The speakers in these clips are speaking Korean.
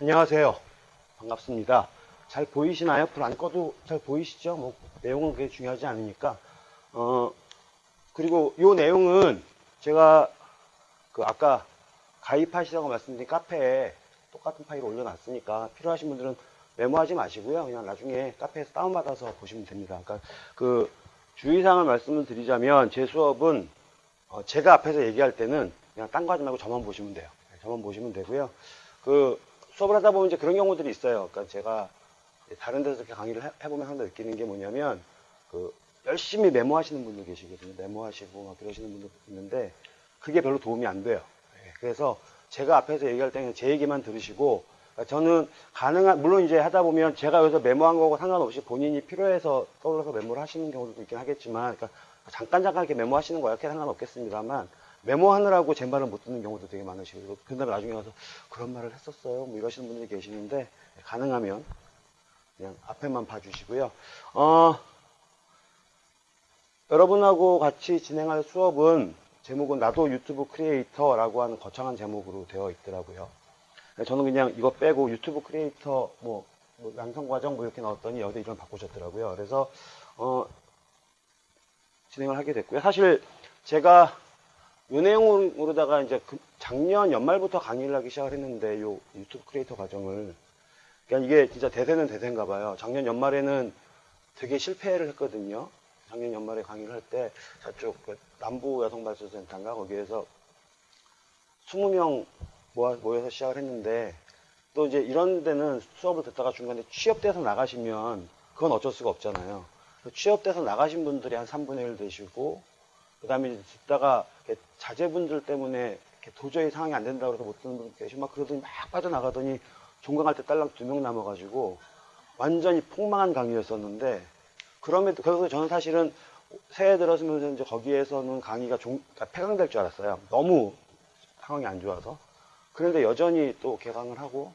안녕하세요. 반갑습니다. 잘 보이시나요? 불 안 꺼도 잘 보이시죠? 뭐, 내용은 그게 중요하지 않으니까. 어, 그리고 요 내용은 제가 그 아까 가입하시라고 말씀드린 카페에 똑같은 파일을 올려놨으니까 필요하신 분들은 메모하지 마시고요. 그냥 나중에 카페에서 다운받아서 보시면 됩니다. 그러니까 그 주의사항을 말씀을 드리자면 제 수업은 어, 제가 앞에서 얘기할 때는 그냥 딴 거 하지 말고 저만 보시면 돼요. 네, 저만 보시면 되고요. 그 수업을 하다 보면 이제 그런 경우들이 있어요. 그러니까 제가 다른 데서 이렇게 강의를 해- 해보면 항상 느끼는 게 뭐냐면 그 열심히 메모하시는 분들 계시거든요. 메모하시고 막 그러시는 분들 있는데 그게 별로 도움이 안 돼요. 예, 그래서 제가 앞에서 얘기할 때는 제 얘기만 들으시고 그러니까 저는 가능한 물론 이제 하다 보면 제가 여기서 메모한 거고 상관없이 본인이 필요해서 떠올라서 메모를 하시는 경우도 있긴 하겠지만 그러니까 잠깐 잠깐 이렇게 메모하시는 거야 이렇게 상관없겠습니다만 메모하느라고 제 말을 못 듣는 경우도 되게 많으시고 그 다음에 나중에 가서 그런 말을 했었어요 뭐 이러시는 분들이 계시는데 가능하면 그냥 앞에만 봐주시고요 어, 여러분하고 같이 진행할 수업은 제목은 나도 유튜브 크리에이터라고 하는 거창한 제목으로 되어 있더라고요. 저는 그냥 이거 빼고 유튜브 크리에이터 뭐, 뭐 양성 과정 뭐 이렇게 넣었더니 여기다 이름 바꾸셨더라고요. 그래서 어, 진행을 하게 됐고요. 사실 제가 요 내용으로다가 이제 그 작년 연말부터 강의를 하기 시작을 했는데 요 유튜브 크리에이터 과정을 그러니까 이게 진짜 대세는 대세인가 봐요. 작년 연말에는 되게 실패를 했거든요. 작년 연말에 강의를 할 때 저쪽 그 남부 여성 발전 센터인가 거기에서 20명 모아, 모여서 시작을 했는데 또 이제 이런 데는 수업을 듣다가 중간에 취업돼서 나가시면 그건 어쩔 수가 없잖아요. 그 취업돼서 나가신 분들이 한 3분의 1 되시고 그 다음에 듣다가 자제분들 때문에 도저히 상황이 안 된다고 해서 못 듣는 분들 계시고 막 그러더니 막 빠져나가더니 종강할 때 딸랑 두 명 남아가지고 완전히 폭망한 강의였었는데 그럼에도 그래서 저는 사실은 새해 들어서면서 이제 거기에서는 강의가 종, 그러니까 폐강될 줄 알았어요. 너무 상황이 안 좋아서. 그런데 여전히 또 개강을 하고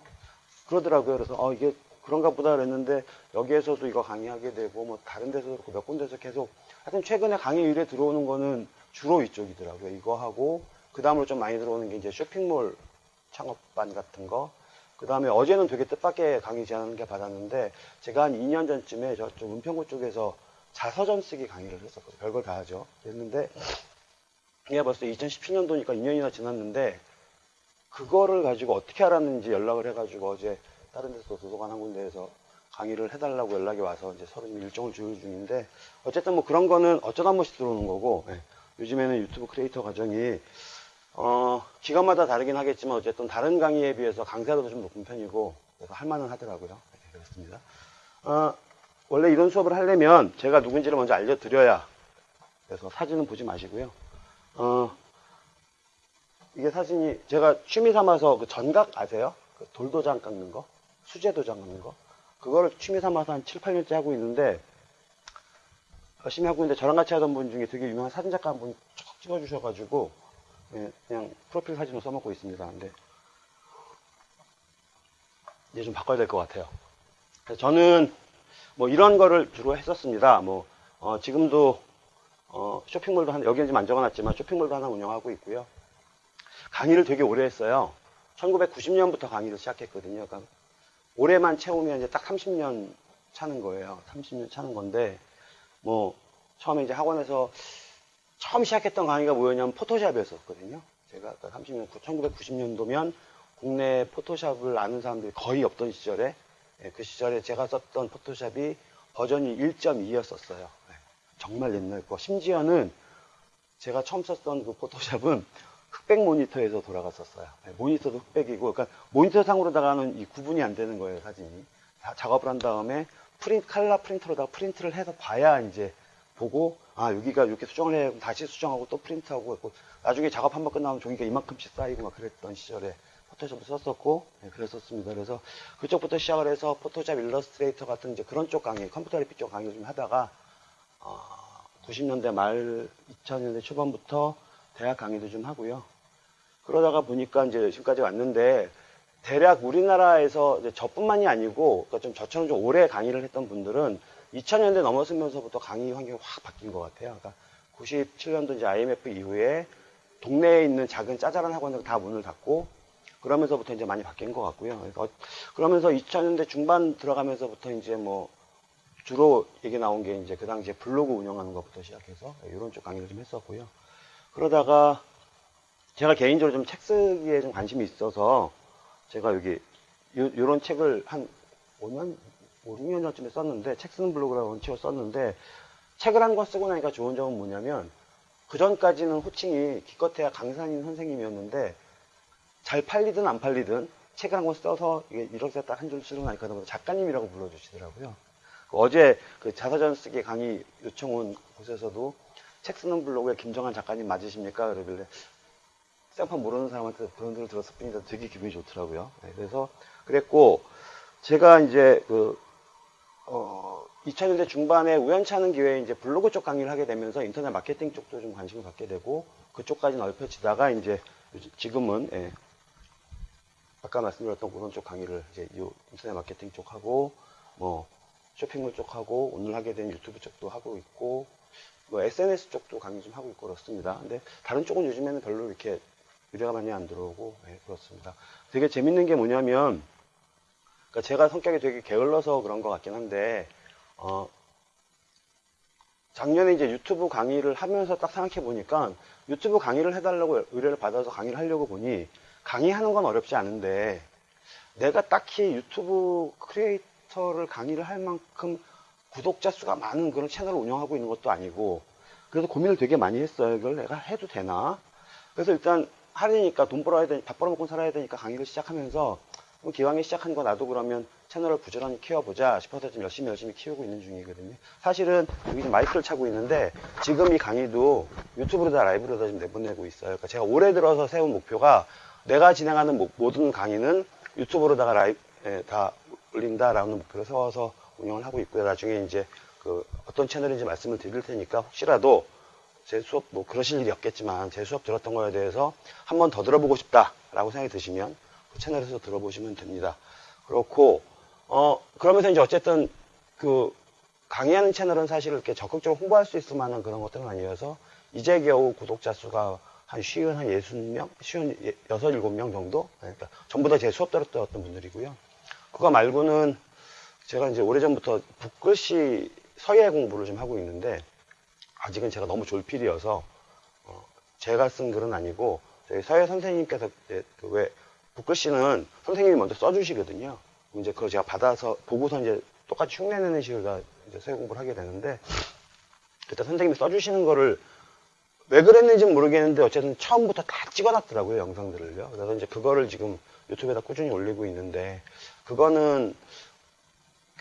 그러더라고요. 그래서 어 이게 그런가 보다 그랬는데 여기에서도 이거 강의하게 되고 뭐 다른 데서도 그렇고 몇 군데서 계속 하여튼 최근에 강의 일에 들어오는 거는 주로 이쪽이더라고요. 이거 하고 그 다음으로 좀 많이 들어오는 게 이제 쇼핑몰 창업반 같은 거. 그 다음에 어제는 되게 뜻밖의 강의 제안을 게 받았는데 제가 한 2년 전쯤에 저쪽 은평구 쪽에서 자서전 쓰기 강의를 했었거든요. 별걸 다 하죠. 했는데 이게 벌써 2017년도니까 2년이나 지났는데 그거를 가지고 어떻게 알았는지 연락을 해가지고 어제 다른 데서 도서관 한 군데에서 강의를 해달라고 연락이 와서 이제 서로 좀 일정을 조율 중인데 어쨌든 뭐 그런 거는 어쩌다 한 번씩 들어오는 거고 예. 요즘에는 유튜브 크리에이터 과정이 어, 기간마다 다르긴 하겠지만 어쨌든 다른 강의에 비해서 강사도도 좀 높은 편이고 그래서 할만은 하더라고요. 네, 그렇습니다. 어, 원래 이런 수업을 하려면 제가 누군지를 먼저 알려드려야 그래서 사진은 보지 마시고요. 어, 이게 사진이 제가 취미 삼아서 그 전각 아세요? 그 돌도장 깎는 거? 수제도장 깎는 거? 그거를 취미 삼아서 한 7, 8년째 하고 있는데 열심히 하고 있는데 저랑 같이 하던 분 중에 되게 유명한 사진작가 한 분이 쭉 찍어주셔가지고 예, 그냥 프로필 사진으로 써먹고 있습니다. 근데 이제 좀 바꿔야 될 것 같아요. 그래서 저는 뭐 이런 거를 주로 했었습니다. 뭐 어, 지금도 어, 쇼핑몰도 하나 여기는 지금 안 적어놨지만 쇼핑몰도 하나 운영하고 있고요. 강의를 되게 오래 했어요. 1990년부터 강의를 시작했거든요. 그러니까 올해만 채우면 이제 딱 30년 차는 거예요. 30년 차는 건데 뭐 처음에 이제 학원에서 처음 시작했던 강의가 뭐였냐면 포토샵이었었거든요. 제가 30년, 1990년도면 국내 포토샵을 아는 사람들이 거의 없던 시절에 예, 그 시절에 제가 썼던 포토샵이 버전이 1.2였었어요. 정말 옛날 거. 심지어는 제가 처음 썼던 그 포토샵은 흑백 모니터에서 돌아갔었어요. 예, 모니터도 흑백이고, 그러니까 모니터 상으로다가는 이 구분이 안 되는 거예요, 사진이. 다 작업을 한 다음에 프린트, 칼라 프린터로다가 프린트를 해서 봐야 이제 보고, 아, 여기가 이렇게 수정을 해, 다시 수정하고 또 프린트하고, 했고, 나중에 작업 한 번 끝나면 종이가 이만큼씩 쌓이고 막 그랬던 시절에 포토샵을 썼었고, 네, 그랬었습니다. 그래서 그쪽부터 시작을 해서 포토샵 일러스트레이터 같은 이제 그런 쪽 강의, 컴퓨터 그래픽 쪽 강의를 좀 하다가, 어, 90년대 말, 2000년대 초반부터 대학 강의도 좀 하고요. 그러다가 보니까 이제 지금까지 왔는데, 대략 우리나라에서 저뿐만이 아니고, 그러니까 좀 저처럼 좀 오래 강의를 했던 분들은 2000년대 넘어서면서부터 강의 환경이 확 바뀐 것 같아요. 그러니까 97년도 이제 IMF 이후에 동네에 있는 작은 짜잘한 학원들 다 문을 닫고 그러면서부터 이제 많이 바뀐 것 같고요. 그래서 어- 그러면서 2000년대 중반 들어가면서부터 이제 뭐 주로 얘기 나온 게 이제 그 당시에 블로그 운영하는 것부터 시작해서 이런 쪽 강의를 좀 했었고요. 그러다가 제가 개인적으로 좀 책 쓰기에 좀 관심이 있어서 제가 여기 요, 런 책을 한 5년, 5, 6년 전쯤에 썼는데 책 쓰는 블로그라고 책을 썼는데 책을 한 권 쓰고 나니까 좋은 점은 뭐냐면 그 전까지는 호칭이 기껏해야 강산인 선생님이었는데 잘 팔리든 안 팔리든 책을 한 권 써서 이렇게 딱 한 줄 쓰고 나니까 작가님이라고 불러주시더라고요. 그 어제 그 자서전 쓰기 강의 요청 온 곳에서도 책 쓰는 블로그에 김정한 작가님 맞으십니까? 그러길래 생판 모르는 사람한테 소리를 들었을 뿐이다 되게 기분이 좋더라고요. 네, 그래서 그랬고 제가 이제 그 어, 2000년대 중반에 우연치 않은 기회에 이제 블로그 쪽 강의를 하게 되면서 인터넷 마케팅 쪽도 좀 관심을 갖게 되고 그쪽까지 넓혀지다가 이제 지금은 예, 아까 말씀드렸던 그런 쪽 강의를 이제 요 인터넷 마케팅 쪽하고 뭐 쇼핑몰 쪽하고 오늘 하게 된 유튜브 쪽도 하고 있고 뭐 SNS 쪽도 강의 좀 하고 있고 그렇습니다. 근데 다른 쪽은 요즘에는 별로 이렇게 의뢰가 많이 안 들어오고 예, 그렇습니다. 되게 재밌는 게 뭐냐면 그러니까 제가 성격이 되게 게을러서 그런 것 같긴 한데 어, 작년에 이제 유튜브 강의를 하면서 딱 생각해 보니까 유튜브 강의를 해달라고 의뢰를 받아서 강의를 하려고 보니 강의하는 건 어렵지 않은데 내가 딱히 유튜브 크리에이터를 강의를 할 만큼 구독자 수가 많은 그런 채널을 운영하고 있는 것도 아니고 그래서 고민을 되게 많이 했어요. 이걸 내가 해도 되나? 그래서 일단 하려니까 돈 벌어야 되니 밥 벌어먹고 살아야 되니까 강의를 시작하면서 뭐 기왕에 시작한 거 나도 그러면 채널을 부지런히 키워보자 싶어서 지금 열심히 열심히 키우고 있는 중이거든요. 사실은 여기 지금 마이크를 차고 있는데 지금 이 강의도 유튜브로 다 라이브로 다 지금 내보내고 있어요. 그러니까 제가 올해 들어서 세운 목표가 내가 진행하는 모- 모든 강의는 유튜브로다가 라이브 예, 다 올린다라는 목표를 세워서 운영을 하고 있고요. 나중에 이제 그 어떤 채널인지 말씀을 드릴 테니까 혹시라도 제 수업 뭐 그러실 일이 없겠지만 제 수업 들었던 거에 대해서 한 번 더 들어보고 싶다라고 생각이 드시면 그 채널에서 들어보시면 됩니다. 그렇고 어 그러면서 이제 어쨌든 그 강의하는 채널은 사실 이렇게 적극적으로 홍보할 수 있을 만한 그런 것들은 아니어서 이제 겨우 구독자 수가 한 쉬운 한 예순 명, 쉬운 예- 여섯 일곱 명 정도. 그러니까 전부 다 제 수업 들었던 분들이고요. 그거 말고는 제가 이제 오래전부터 붓글씨 서예 공부를 좀 하고 있는데 아직은 제가 너무 졸필이어서 어, 제가 쓴 글은 아니고 저희 서예 선생님께서 그왜 붓글씨는 선생님이 먼저 써주시거든요. 이제 그걸 제가 받아서 보고서 이제 똑같이 흉내내는 식으로 다 이제 서예 공부를 하게 되는데 그때 선생님이 써주시는 거를 왜 그랬는지는 모르겠는데 어쨌든 처음부터 다 찍어놨더라고요 영상들을요. 그래서 이제 그거를 지금 유튜브에다 꾸준히 올리고 있는데 그거는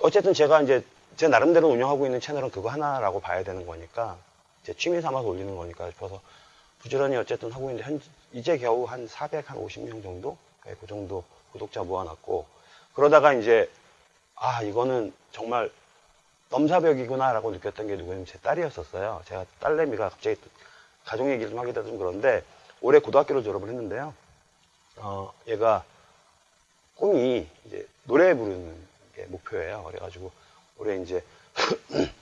어쨌든 제가 이제 제 나름대로 운영하고 있는 채널은 그거 하나라고 봐야 되는 거니까 제 취미 삼아서 올리는 거니까 싶어서 부지런히 어쨌든 하고 있는데 현, 이제 겨우 한 450명 정도 네, 그 정도 구독자 모아놨고 그러다가 이제 아 이거는 정말 넘사벽이구나 라고 느꼈던 게 누구냐면 제 딸이었었어요. 제가 딸내미가 갑자기 또 가족 얘기를 좀 돼서 좀 그런데 올해 고등학교를 졸업을 했는데요. 어, 얘가 꿈이 이제 노래 부르는 게 목표예요. 그래가지고 올해 이제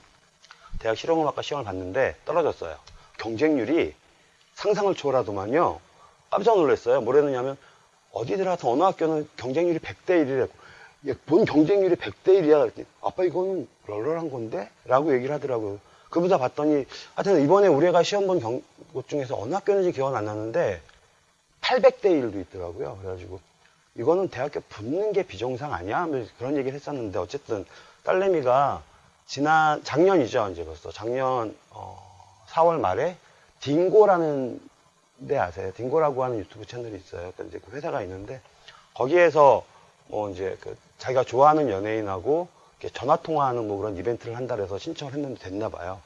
대학 실용음악과 시험을 봤는데 떨어졌어요. 경쟁률이 상상을 초월하더만요. 깜짝 놀랐어요. 뭐랬느냐면 어디 들어가서 어느 학교는 경쟁률이 100대 1이라고. 얘, 뭔 경쟁률이 100대 1이야? 그랬더니 아빠 이거는 널널한 건데? 라고 얘기를 하더라고요. 그보다 봤더니 하여튼 이번에 우리 애가 시험 본 경, 곳 중에서 어느 학교인지 기억은 안 나는데 800대 1도 있더라고요. 그래가지고 이거는 대학교 붙는 게 비정상 아니야? 뭐 그런 얘기를 했었는데 어쨌든 딸내미가 지난 작년이죠 이제 벌써 작년 어, 4월 말에 딩고라는 데 아세요? 딩고라고 하는 유튜브 채널이 있어요. 그러니까 이제 그 회사가 있는데 거기에서 뭐 이제 그 자기가 좋아하는 연예인하고 전화 통화하는 뭐 그런 이벤트를 한다 그래서 신청을 했는데 됐나 봐요.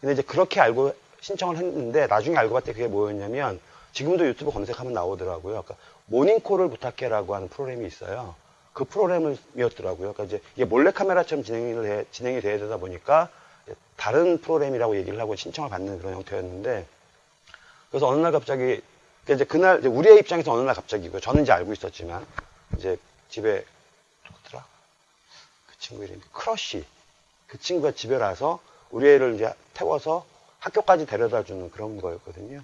근데 이제 그렇게 알고 신청을 했는데 나중에 알고 봤더니 그게 뭐였냐면 지금도 유튜브 검색하면 나오더라고요. 그러니까 모닝콜을 부탁해라고 하는 프로그램이 있어요. 그 프로그램이었더라고요. 그러니까 이제 이게 몰래카메라처럼 진행을 해, 진행이 돼야 되다 보니까 다른 프로그램이라고 얘기를 하고 신청을 받는 그런 형태였는데 그래서 어느 날 갑자기 그러니까 이제 그날 이제 우리의 입장에서 어느 날 갑자기고요. 저는 이제 알고 있었지만 이제 집에 누구더라? 그 친구 이름이 크러쉬. 그 친구가 집에 와서 우리 애를 이제 태워서 학교까지 데려다 주는 그런 거였거든요.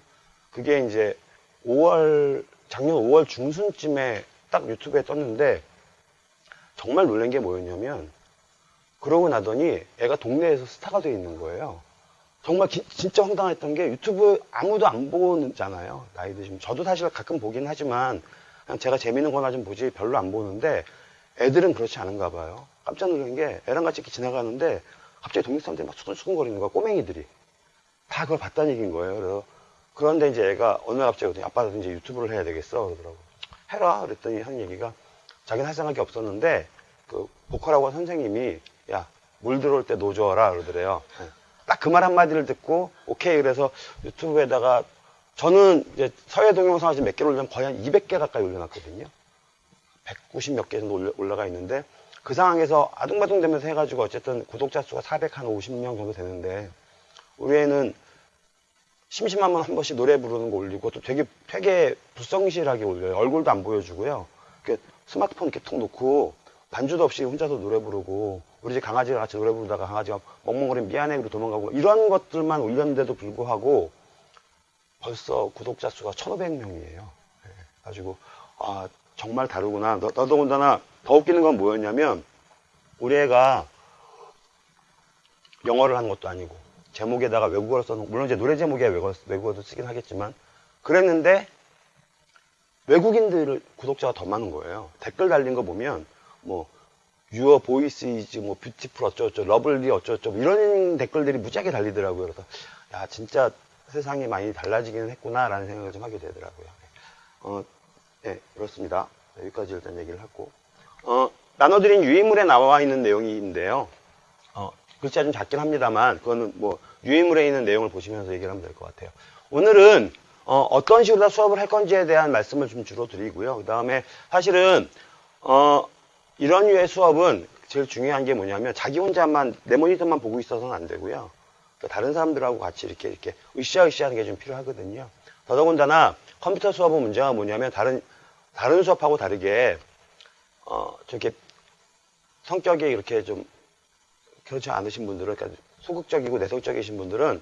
그게 이제 5월 작년 5월 중순쯤에 딱 유튜브에 떴는데 정말 놀란 게 뭐였냐면 그러고 나더니 애가 동네에서 스타가 돼 있는 거예요. 정말 기- 진짜 황당했던 게 유튜브 아무도 안 보잖아요. 나이 드시면. 저도 사실 가끔 보긴 하지만 그냥 제가 재밌는 거나 좀 보지 별로 안 보는데 애들은 그렇지 않은가 봐요. 깜짝 놀란 게 애랑 같이 이렇게 지나가는데 갑자기 동네 사람들이 막 수근수근거리는 거야. 꼬맹이들이. 다 그걸 봤다는 얘기인 거예요. 그래서 그런데 이제 애가 어느 날 갑자기 그러더니 아빠 이제 유튜브를 해야 되겠어 그러더라고. 해라 그랬더니 한 얘기가 자기는 할 생각이 없었는데 그 보컬하고 한 선생님이 야 물 들어올 때 노줘라 그러더래요. 딱 그 말 한마디를 듣고 오케이 그래서 유튜브에다가 저는 이제 서해 동영상을 지금 몇 개를 올리면 거의 한 200개 가까이 올려놨거든요. 190 몇 개 정도 올라- 올라가 있는데 그 상황에서 아둥바둥 되면서 해가지고 어쨌든 구독자 수가 450명 정도 되는데 우리 애는 심심하면 한 번씩 노래 부르는 거 올리고 또 되게 되게 불성실하게 올려요. 얼굴도 안 보여주고요. 스마트폰 이렇게 툭 놓고 반주도 없이 혼자서 노래 부르고 우리 집 강아지가 같이 노래 부르다가 강아지가 멍멍거리면 미안해 그러고 도망가고 이런 것들만 올렸는데도 불구하고 벌써 구독자 수가 1,500명이에요. 가지고 아 정말 다르구나. 너, 더더군다나 더 웃기는 건 뭐였냐면 우리 애가 영어를 하는 것도 아니고 제목에다가 외국어를 써놓은 물론 이제 노래 제목에 외국어, 외국어도 쓰긴 하겠지만 그랬는데 외국인들 구독자가 더 많은 거예요. 댓글 달린 거 보면 뭐 Your voice is 뭐 beautiful 어쩌고저쩌고 lovely 어쩌고저쩌고 이런 댓글들이 무지하게 달리더라고요. 그래서 야 진짜 세상이 많이 달라지긴 했구나라는 생각을 좀 하게 되더라고요. 어, 네, 그렇습니다. 네, 여기까지 일단 얘기를 하고 어, 나눠드린 유인물에 나와 있는 내용인데요. 어, 글자 좀 작긴 합니다만 그거는 뭐 유인물에 있는 내용을 보시면서 얘기를 하면 될 것 같아요. 오늘은 어, 떤 식으로 다 수업을 할 건지에 대한 말씀을 좀 주로 드리고요. 그 다음에 사실은 어, 이런 류의 수업은 제일 중요한 게 뭐냐면 자기 혼자만 내 모니터만 보고 있어서는 안 되고요. 또 다른 사람들하고 같이 이렇게 이렇게 으쌰으쌰 하는 게 좀 필요하거든요. 더더군다나 컴퓨터 수업은 문제가 뭐냐면 다른 다른 수업하고 다르게 어, 저렇게 성격이 이렇게 좀 그렇지 않으신 분들은, 그러니까 소극적이고 내성적이신 분들은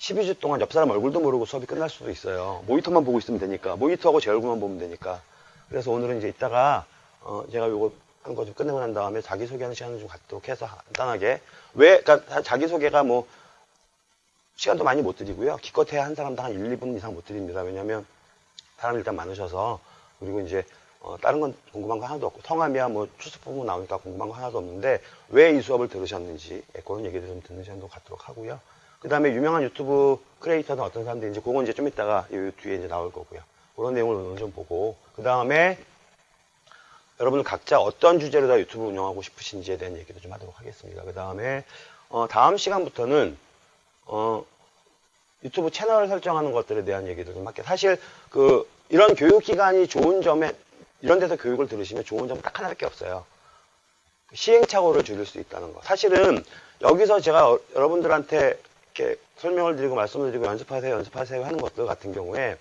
12주 동안 옆 사람 얼굴도 모르고 수업이 끝날 수도 있어요. 모니터만 보고 있으면 되니까. 모니터하고 제 얼굴만 보면 되니까. 그래서 오늘은 이제 이따가, 어, 제가 요거 한 거 좀 끝내고 난 다음에 자기소개하는 시간을 좀 갖도록 해서 간단하게. 왜, 그러니까 자기소개가 뭐, 시간도 많이 못 드리고요. 기껏해야 한 사람당 한 1, 2분 이상 못 드립니다. 왜냐면 사람이 일단 많으셔서 그리고 이제 어, 다른 건 궁금한 거 하나도 없고 성함이야 뭐 출석 부분 나오니까 궁금한 거 하나도 없는데 왜 이 수업을 들으셨는지 예, 그런 얘기들 좀 듣는 시간도 갖도록 하고요. 그 다음에 유명한 유튜브 크리에이터는 어떤 사람들인지 그건 이제 좀 이따가 이 뒤에 이제 나올 거고요. 그런 내용을 오늘 좀 보고 그 다음에 여러분 각자 어떤 주제로 다 유튜브 운영하고 싶으신지에 대한 얘기도 좀 하도록 하겠습니다. 그 다음에 어, 다음 시간부터는 어, 유튜브 채널 설정하는 것들에 대한 얘기도 좀 할게요. 사실 그 이런 교육 기관이 좋은 점에 이런 데서 교육을 들으시면 좋은 점은 딱 하나밖에 없어요. 시행착오를 줄일 수 있다는 거. 사실은 여기서 제가 어- 여러분들한테 이렇게 설명을 드리고 말씀을 드리고 연습하세요, 연습하세요 하는 것들 같은 경우에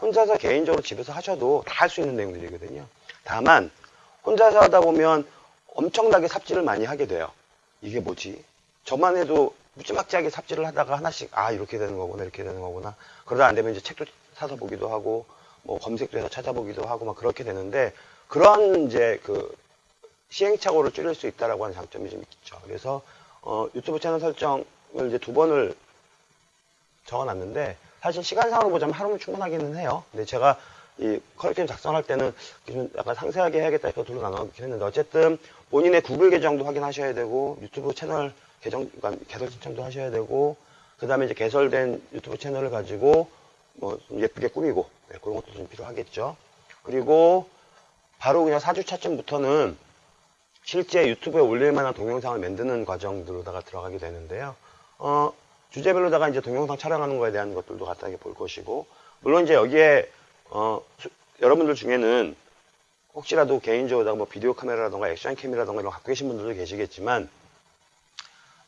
혼자서 개인적으로 집에서 하셔도 다 할 수 있는 내용들이거든요. 다만 혼자서 하다 보면 엄청나게 삽질을 많이 하게 돼요. 이게 뭐지? 저만 해도 무지막지하게 삽질을 하다가 하나씩 아 이렇게 되는 거구나 이렇게 되는 거구나 그러다 안 되면 이제 책도 사서 보기도 하고 뭐 검색도 해서 찾아보기도 하고 막 그렇게 되는데 그런 이제 그 시행착오를 줄일 수 있다라고 하는 장점이 좀 있죠. 그래서 어, 유튜브 채널 설정을 이제 두 번을 적어놨는데 사실 시간상으로 보자면 하루면 충분하기는 해요. 근데 제가 이 커리큘럼 작성할 때는 좀 약간 상세하게 해야겠다 해서 둘로 나눠놓긴 했는데 어쨌든 본인의 구글 계정도 확인하셔야 되고 유튜브 채널 계정 그러니까 개설 신청도 하셔야 되고 그 다음에 이제 개설된 유튜브 채널을 가지고 뭐좀 예쁘게 꾸미고 네, 그런 것도 좀 필요하겠죠. 그리고 바로 그냥 4주차쯤부터는 실제 유튜브에 올릴 만한 동영상을 만드는 과정들로다가 들어가게 되는데요. 어, 주제별로다가 이제 동영상 촬영하는 거에 대한 것들도 간단하게 볼 것이고, 물론 이제 여기에, 어, 수- 여러분들 중에는 혹시라도 개인적으로 뭐 비디오 카메라라던가 액션 캠이라던가 이런 거 갖고 계신 분들도 계시겠지만,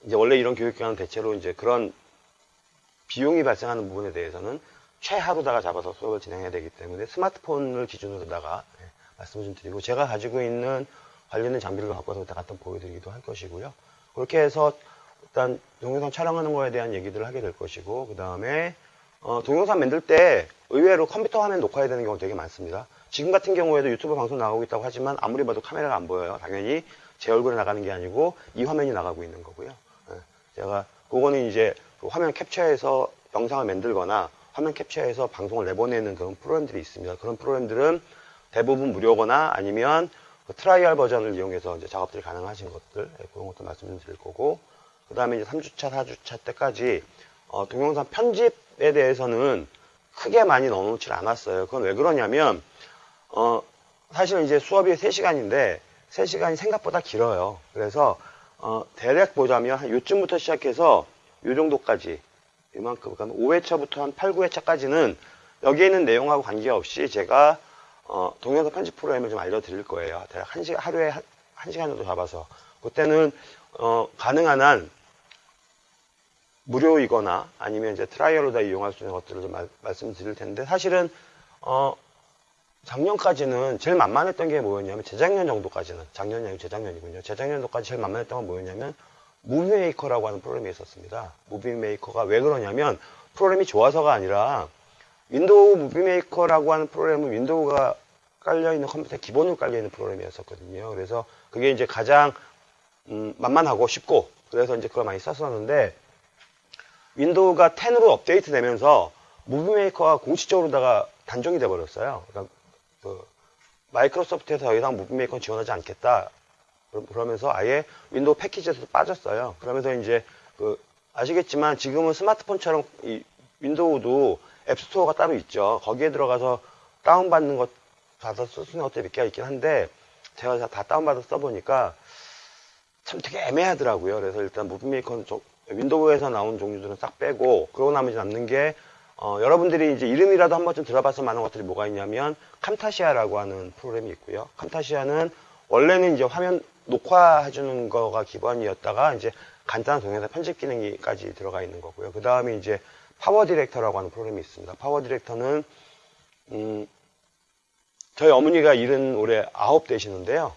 이제 원래 이런 교육기관은 대체로 이제 그런 비용이 발생하는 부분에 대해서는 최하루다가 잡아서 수업을 진행해야 되기 때문에 스마트폰을 기준으로다가 네, 말씀을 좀 드리고 제가 가지고 있는 관련된 장비를 갖고 와서 갖다 보여드리기도 할 것이고요. 그렇게 해서 일단 동영상 촬영하는 거에 대한 얘기들을 하게 될 것이고 그 다음에 어, 동영상 만들 때 의외로 컴퓨터 화면 녹화해야 되는 경우가 되게 많습니다. 지금 같은 경우에도 유튜브 방송 나가고 있다고 하지만 아무리 봐도 카메라가 안 보여요. 당연히 제 얼굴이 나가는 게 아니고 이 화면이 나가고 있는 거고요. 예, 제가 그거는 이제 그 화면 캡처해서 영상을 만들거나 화면 캡처해서 방송을 내보내는 그런 프로그램들이 있습니다. 그런 프로그램들은 대부분 무료거나 아니면 그 trial 버전을 이용해서 이제 작업들이 가능하신 것들 예, 그런 것도 말씀드릴 거고 그 다음에 이제 3주차, 4주차 때까지 어, 동영상 편집에 대해서는 크게 많이 넣어놓질 않았어요. 그건 왜 그러냐면 어, 사실은 이제 수업이 3시간인데 3시간이 생각보다 길어요. 그래서 어, 대략 보자면 한 요쯤부터 시작해서 요 정도까지 이만큼 그러니까 5회차부터 한 8, 9회차까지는 여기에 있는 내용하고 관계없이 제가 어, 동영상 편집 프로그램을 좀 알려드릴 거예요. 대략 한 시간, 하루에 한, 한 시간 정도 잡아서. 그때는, 어, 가능한 한 무료이거나 아니면 이제 trial로 다 이용할 수 있는 것들을 좀 말, 말씀드릴 텐데 사실은, 어, 작년까지는 제일 만만했던 게 뭐였냐면 재작년 정도까지는 작년이 아니고 재작년이군요. 재작년도까지 제일 만만했던 건 뭐였냐면 Movie Maker라고 하는 프로그램이 있었습니다. Movie Maker가 왜 그러냐면 프로그램이 좋아서가 아니라 윈도우 Movie Maker라고 하는 프로그램은 윈도우가 깔려있는 컴퓨터에 기본으로 깔려있는 프로그램이었었거든요. 그래서 그게 이제 가장 음, 만만하고 쉽고 그래서 이제 그걸 많이 썼었는데 윈도우가 10으로 업데이트 되면서 Movie Maker가 공식적으로다가 단종이 돼버렸어요. 그러니까 그 마이크로소프트에서 더 이상 Movie Maker는 지원하지 않겠다. 그러- 그러면서 아예 윈도우 패키지에서 빠졌어요. 그러면서 이제 그 아시겠지만 지금은 스마트폰처럼 이 윈도우도 app store가 따로 있죠. 거기에 들어가서 다운받는 것, 받아 쓸수 있는 것들이 몇 개가 있긴 한데, 제가 다- 다 다운받아 써보니까 참 되게 애매하더라고요. 그래서 일단 Movie Maker는 좀 윈도우에서 나온 종류들은 싹 빼고, 그러고 나면 이제 남는 게, 어, 여러분들이 이제 이름이라도 한 번쯤 들어봤을 만한 것들이 뭐가 있냐면, Camtasia라고 하는 프로그램이 있고요. Camtasia는 원래는 이제 화면 녹화해주는 거가 기본이었다가, 이제 간단한 동영상 편집 기능이까지 들어가 있는 거고요. 그 다음에 이제 PowerDirector라고 하는 프로그램이 있습니다. PowerDirector는 음, 저희 어머니가 일흔 올해 아홉 되시는데요.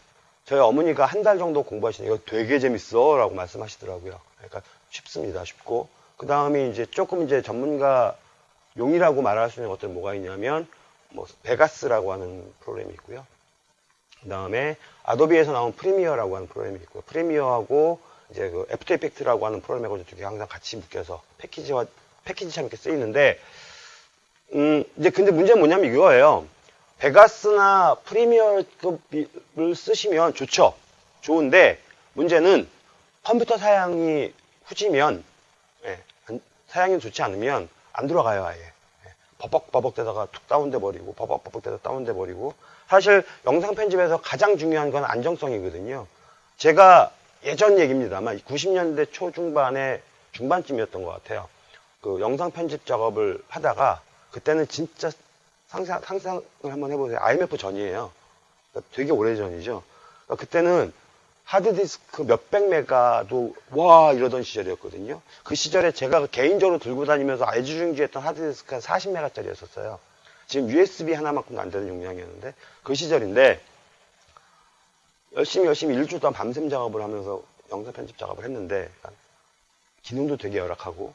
저희 어머니가 한 달 정도 공부하시더니 이거 되게 재밌어 라고 말씀하시더라고요. 그러니까 쉽습니다. 쉽고. 그 다음에 이제 조금 이제 전문가 용이라고 말할 수 있는 것들은 뭐가 있냐면 뭐 Vegas라고 하는 프로그램이 있고요. 그 다음에 Adobe에서 나온 Premiere라고 하는 프로그램이 있고요. Premiere하고 이제 그 After Effects라고 하는 프로그램하고 두 개 항상 같이 묶여서 패키지와 패키지처럼 이렇게 쓰이는데 음 이제 근데 문제는 뭐냐면 이거예요. Vegas나 Premiere급을 쓰시면 좋죠. 좋은데 문제는 컴퓨터 사양이 후지면 예, 안- 사양이 좋지 않으면 안 들어가요 아예. 예, 버벅버벅대다가 툭 다운돼 버리고 버벅버벅대다 다운돼 버리고 사실 영상 편집에서 가장 중요한 건 안정성이거든요. 제가 예전 얘기입니다만 90년대 초중반에 중반쯤이었던 것 같아요. 그 영상 편집 작업을 하다가 그때는 진짜 상상, 상상을 한번 해보세요. IMF 전이에요. 그러니까 되게 오래 전이죠. 그러니까 그때는 하드디스크 몇백 메가도 와 이러던 시절이었거든요. 그 시절에 제가 개인적으로 들고 다니면서 애지중지했던 하드디스크가 40메가짜리였었어요. 지금 USB 하나만큼도 안 되는 용량이었는데 그 시절인데 열심히 열심히 일주일 동안 밤샘 작업을 하면서 영상 편집 작업을 했는데 기능도 되게 열악하고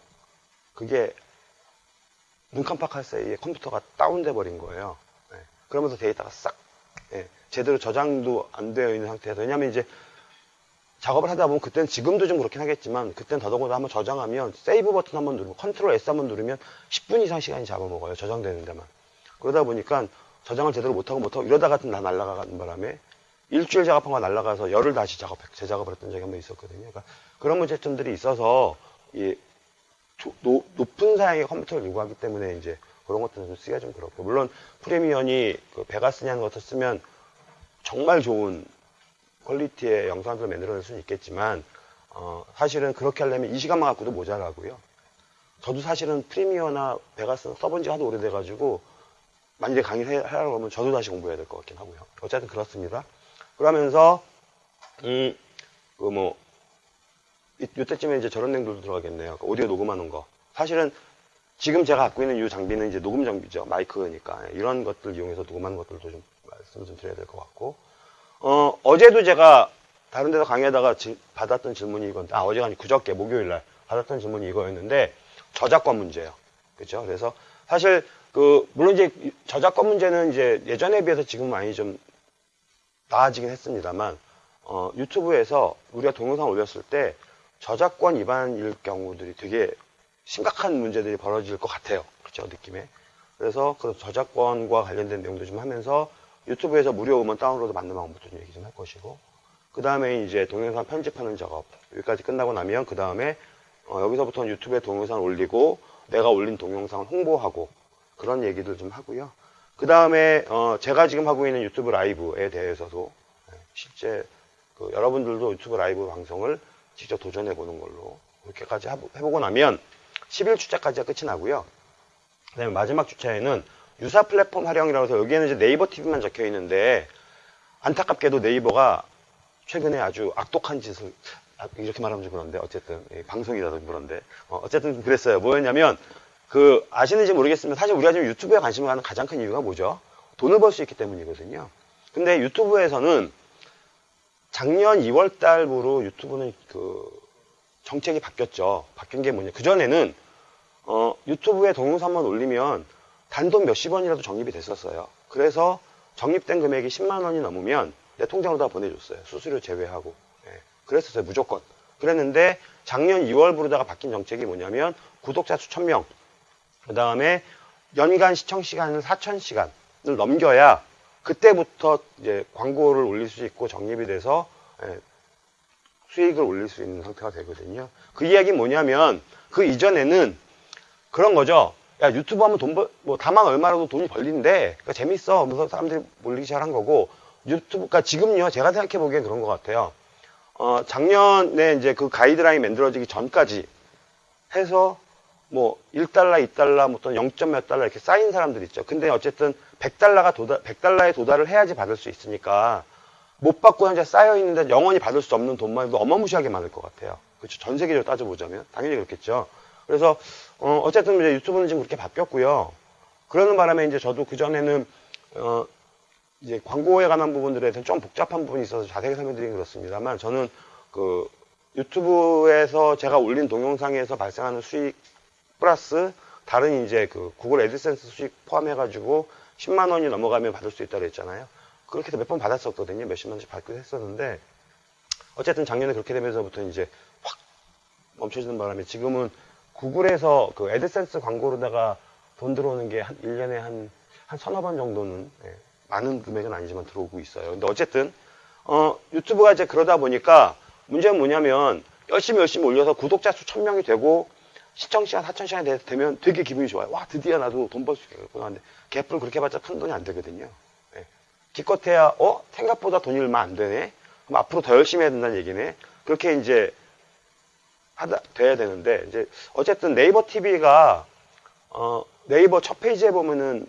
그게 눈 깜빡할 사이에 컴퓨터가 다운돼 버린 거예요. 네. 그러면서 데이터가 싹 예, 제대로 저장도 안 되어 있는 상태에서 왜냐하면 이제 작업을 하다 보면 그때는 지금도 좀 그렇긴 하겠지만 그때는 더더군다나 한번 저장하면 save 버튼 한번 누르면 control S 한번 누르면 10분 이상 시간이 잡아먹어요 저장되는 데만. 그러다 보니까 저장을 제대로 못하고 못하고 이러다가 다 날아가는 바람에 일주일 작업한 거 날아가서 열흘 다시 작업 재작업을 했던 적이 한 번 있었거든요. 그러니까 그런 문제점들이 있어서 이 조- 노- 높은 사양의 컴퓨터를 요구하기 때문에 이제 그런 것들은 좀 쓰기가 좀 그렇고. 물론 프리미엄이 그 베가스냐는 것을 쓰면 정말 좋은 퀄리티의 영상들을 만들어낼 수는 있겠지만 어, 사실은 그렇게 하려면 이 시간만 갖고도 모자라고요. 저도 사실은 프리미어나 베가스 써본 지 하도 오래돼가지고 만약에 강의를 해- 하려고 하면 저도 다시 공부해야 될 것 같긴 하고요. 어쨌든 그렇습니다. 그러면서 음, 그 뭐, 이- 이때쯤에 이제 저런 내용들도 들어가겠네요. 그 오디오 녹음하는 거. 사실은 지금 제가 갖고 있는 이 장비는 이제 녹음 장비죠. 마이크니까. 이런 것들 이용해서 녹음하는 것들도 좀 말씀 좀 드려야 될 것 같고. 어, 어제도 제가 다른 데서 강의하다가 지- 받았던 질문이 이건, 아, 어제가 아니 그저께 목요일 날 받았던 질문이 이거였는데, 저작권 문제예요. 그죠? 그래서 사실 그 물론 이제 저작권 문제는 이제 예전에 비해서 지금 많이 좀 나아지긴 했습니다만 어, 유튜브에서 우리가 동영상 올렸을 때 저작권 위반일 경우들이 되게 심각한 문제들이 벌어질 것 같아요. 그렇죠? 느낌에. 그래서 그 저작권과 관련된 내용도 좀 하면서 유튜브에서 무료 음원 다운로드 받는 방법도 좀 얘기 좀 할 것이고 그 다음에 이제 동영상 편집하는 작업 여기까지 끝나고 나면 그 다음에 어, 여기서부터는 유튜브에 동영상 올리고 내가 올린 동영상을 홍보하고 그런 얘기들 좀 하고요. 그 다음에 어, 제가 지금 하고 있는 유튜브 라이브에 대해서도 네, 실제 그 여러분들도 유튜브 라이브 방송을 직접 도전해 보는 걸로 그렇게까지 해보고 나면 10일 주차까지가 끝이 나고요. 그 다음에 마지막 주차에는 유사 플랫폼 활용이라고 해서 여기에는 이제 네이버 TV만 적혀 있는데 안타깝게도 네이버가 최근에 아주 악독한 짓을 아, 이렇게 말하면 좀 그런데 어쨌든 방송이라도 그런데 어, 쨌든 그랬어요. 뭐였냐면 그 아시는지 모르겠지만 사실 우리가 지금 유튜브에 관심을 갖는 가장 큰 이유가 뭐죠? 돈을 벌 수 있기 때문이거든요. 근데 유튜브에서는 작년 2월 달부로 유튜브는 그 정책이 바뀌었죠. 바뀐 게 뭐냐. 그전에는 어, 유튜브에 동영상만 올리면 단돈 몇십 원이라도 적립이 됐었어요. 그래서 적립된 금액이 10만 원이 넘으면 내 통장으로 다 보내줬어요. 수수료 제외하고. 예, 그랬었어요. 무조건. 그랬는데 작년 2월부로다가 바뀐 정책이 뭐냐면 구독자 수 1000명, 그 다음에 연간 시청 시간을 4000시간을 넘겨야 그때부터 이제 광고를 올릴 수 있고 적립이 돼서 예, 수익을 올릴 수 있는 상태가 되거든요. 그 이야기 뭐냐면 그 이전에는 그런 거죠. 야 유튜브 하면 돈 벌, 뭐 다만 얼마라도 돈이 벌린데 그러니까 재밌어. 그래서 사람들이 몰리기 시작한 거고 유튜브가 그러니까 지금요 제가 생각해 보기엔 그런 것 같아요. 어 작년에 이제 그 가이드라인 만들어지기 전까지 해서 뭐 1달러, 2달러, 뭐 또는 0. 몇 달러 이렇게 쌓인 사람들 있죠. 근데 어쨌든 100달러가 도달, 100달러에 도달을 해야지 받을 수 있으니까 못 받고 현재 쌓여 있는데 영원히 받을 수 없는 돈만 해도 어마무시하게 많을 것 같아요. 그렇죠. 전 세계적으로 따져보자면 당연히 그렇겠죠. 그래서 어, 어쨌든 이제 유튜브는 지금 그렇게 바뀌었고요. 그러는 바람에 이제 저도 그 전에는 어, 이제 광고에 관한 부분들에 대해서 좀 복잡한 부분이 있어서 자세히 설명드리긴 그렇습니다만 저는 그 유튜브에서 제가 올린 동영상에서 발생하는 수익 플러스 다른 이제 그 구글 애드센스 수익 포함해가지고 10만 원이 넘어가면 받을 수 있다고 했잖아요. 그렇게 해서 몇 번 받았었거든요. 몇십만 원씩 받기도 했었는데 어쨌든 작년에 그렇게 되면서부터 이제 확 멈춰지는 바람에 지금은 구글에서 그 애드센스 광고로다가 돈 들어오는 게 한 1년에 한, 한 서너 번 정도는 예, 많은 금액은 아니지만 들어오고 있어요. 근데 어쨌든 어, 유튜브가 이제 그러다 보니까 문제는 뭐냐면 열심히 열심히 올려서 구독자 수 1000명이 되고 시청시간 4천시간이 되면 되게 기분이 좋아요. 와 드디어 나도 돈 벌 수 있겠구나 하는데 개뿔 그렇게 봤자 큰 돈이 안 되거든요. 예. 기껏해야 어 생각보다 돈이 얼마 안 되네. 그럼 앞으로 더 열심히 해야 된다는 얘기네. 그렇게 이제 하다 돼야 되는데 이제 어쨌든 네이버 TV가 어, 네이버 첫 페이지에 보면은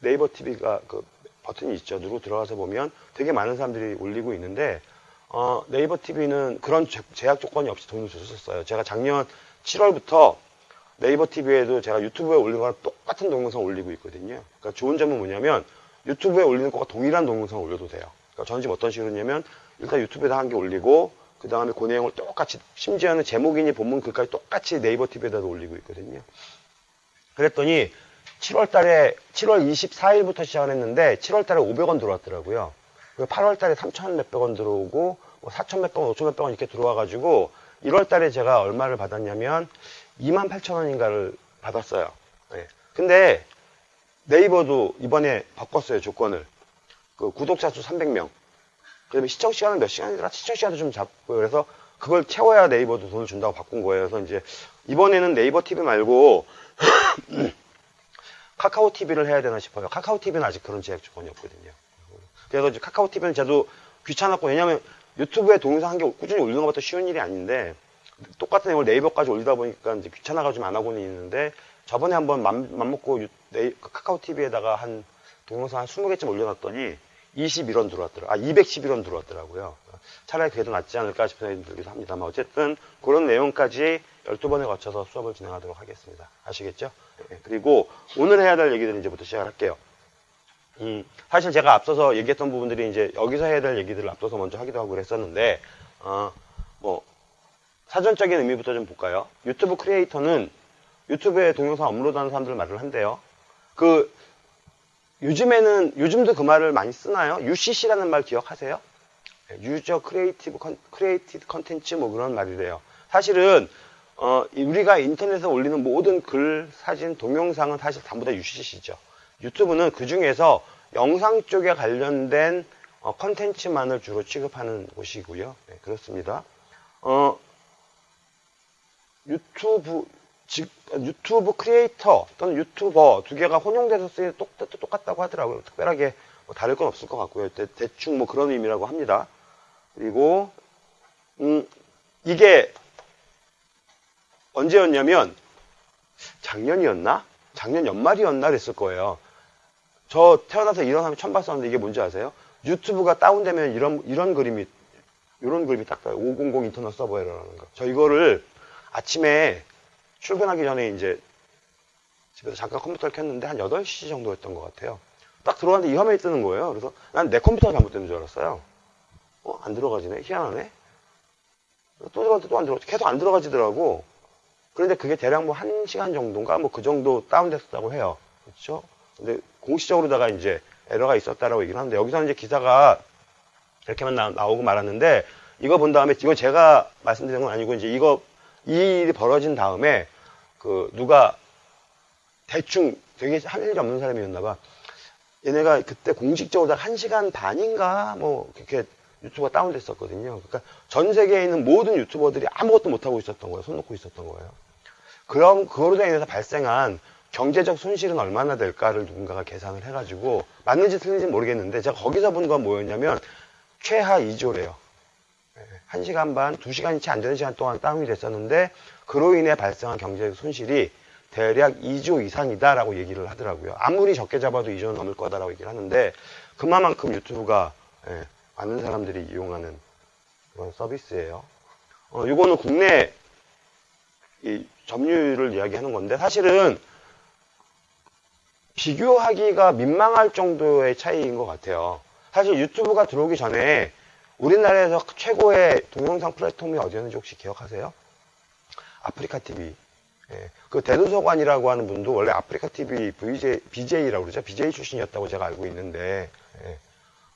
네이버 TV가 그 버튼이 있죠. 누르고 들어가서 보면 되게 많은 사람들이 올리고 있는데 어, 네이버 TV는 그런 제약 조건이 없이 돈을 줬었어요. 제가 작년 7월부터 네이버 TV에도 제가 유튜브에 올린 거랑 똑같은 동영상 올리고 있거든요. 그러니까 좋은 점은 뭐냐면 유튜브에 올리는 거가 동일한 동영상을 올려도 돼요. 그러니까 저는 지금 어떤 식으로 했냐면 일단 유튜브에다 한 개 올리고 그 다음에 그 내용을 똑같이 심지어는 제목이니 본문 글까지 똑같이 네이버 TV에다도 올리고 있거든요. 그랬더니 7월 달에 7월 24일부터 시작을 했는데 7월 달에 500원 들어왔더라고요. 8월 달에 3천 몇백 원 들어오고 뭐 4천 몇백 원, 5천 몇백 원 이렇게 들어와 가지고 1월 달에 제가 얼마를 받았냐면 2만 8천 원인가를 받았어요. 네. 근데 네이버도 이번에 바꿨어요, 조건을. 그 구독자 수 300명. 그다음에 시청 시간은 몇 시간이더라? 시청 시간도 좀 잡고 그래서 그걸 채워야 네이버도 돈을 준다고 바꾼 거예요. 그래서 이제 이번에는 네이버 TV 말고 카카오 TV를 해야 되나 싶어요. 카카오 TV는 아직 그런 제약 조건이 없거든요. 그래서 이제 카카오 TV는 저도 귀찮았고 왜냐면 유튜브에 동영상 한 개 꾸준히 올리는 것도 쉬운 일이 아닌데 똑같은 내용을 네이버까지 올리다 보니까 이제 귀찮아가지고 좀 안 하고는 있는데 저번에 한번 맘, 맘 먹고 유, 네이, 카카오 TV에다가 한 동영상 한 20개쯤 올려놨더니 21원 들어왔더라. 아, 211원 들어왔더라고요. 차라리 더 낫지 않을까 싶은 생각이 들기도 합니다만 어쨌든 그런 내용까지 12번에 거쳐서 수업을 진행하도록 하겠습니다. 아시겠죠? 네, 그리고 오늘 해야 될 얘기들은 이제부터 시작할게요. 음, 사실 제가 앞서서 얘기했던 부분들이 이제 여기서 해야 될 얘기들을 앞서서 먼저 하기도 하고 그랬었는데 어, 뭐 사전적인 의미부터 좀 볼까요? 유튜브 크리에이터는 유튜브에 동영상 업로드하는 사람들 말을 한대요. 그 요즘에는 요즘도 그 말을 많이 쓰나요? UCC라는 말 기억하세요? user creative con, created contents 뭐 그런 말이래요. 사실은 어, 우리가 인터넷에 올리는 모든 글, 사진, 동영상은 사실 전부 다 UCC죠. 유튜브는 그 중에서 영상 쪽에 관련된 어, 컨텐츠만을 주로 취급하는 곳이고요. 네, 그렇습니다. 어, 유튜브 즉 유튜브 크리에이터 또는 유튜버 두 개가 혼용돼서 쓰기 똑, 똑 같다고 하더라고요. 특별하게 뭐 다를 건 없을 것 같고요. 대, 대충 뭐 그런 의미라고 합니다. 그리고 음, 이게 언제였냐면 작년이었나? 작년 연말이었나 그랬을 거예요. 저 태어나서 이런 사람 처음 봤었는데 이게 뭔지 아세요? 유튜브가 다운되면 이런 이런 그림이 이런 그림이 딱 떠요. 500 인터넷 서버에러라는 거. 저 이거를 아침에 출근하기 전에 이제 집에서 잠깐 컴퓨터를 켰는데 한 8시 정도였던 것 같아요. 딱 들어왔는데 이 화면이 뜨는 거예요. 그래서 난 내 컴퓨터가 잘못된 줄 알았어요. 어, 안 들어가지네. 희한하네. 또 들어갔는데 또 안 들어가지. 계속 안 들어가지더라고. 그런데 그게 대략 뭐한 시간 정도인가 뭐 그 정도 다운됐다고 해요. 그렇죠? 근데 공식적으로다가 이제 에러가 있었다라고 얘기를 하는데 여기서는 이제 기사가 이렇게만 나, 오고 말았는데 이거 본 다음에 이거 제가 말씀드리는 건 아니고 이제 이거 이 일이 벌어진 다음에 그 누가 대충 되게 할 일이 없는 사람이었나 봐. 얘네가 그때 공식적으로 한 시간 반인가 뭐 그렇게 유튜브가 다운됐었거든요. 그러니까 전 세계에 있는 모든 유튜버들이 아무것도 못하고 있었던 거예요. 손 놓고 있었던 거예요. 그럼 그거로 인해서 발생한 경제적 손실은 얼마나 될까를 누군가가 계산을 해가지고 맞는지 틀린지 모르겠는데 제가 거기서 본 건 뭐였냐면 최하 2조래요. 1시간 반, 2시간이 채 안 되는 시간 동안 다운이 됐었는데 그로 인해 발생한 경제적 손실이 대략 2조 이상이다라고 얘기를 하더라고요. 아무리 적게 잡아도 2조는 넘을 거다라고 얘기를 하는데 그만큼 유튜브가 예, 많은 사람들이 이용하는 그런 서비스예요. 어, 이거는 국내 이 점유율을 이야기하는 건데 사실은 비교하기가 민망할 정도의 차이인 것 같아요. 사실 유튜브가 들어오기 전에 우리나라에서 최고의 동영상 플랫폼이 어디였는지 혹시 기억하세요? 아프리카 TV. 예, 그 대도서관이라고 하는 분도 원래 아프리카 TV VJ, BJ라고 그러죠. BJ 출신이었다고 제가 알고 있는데. 예.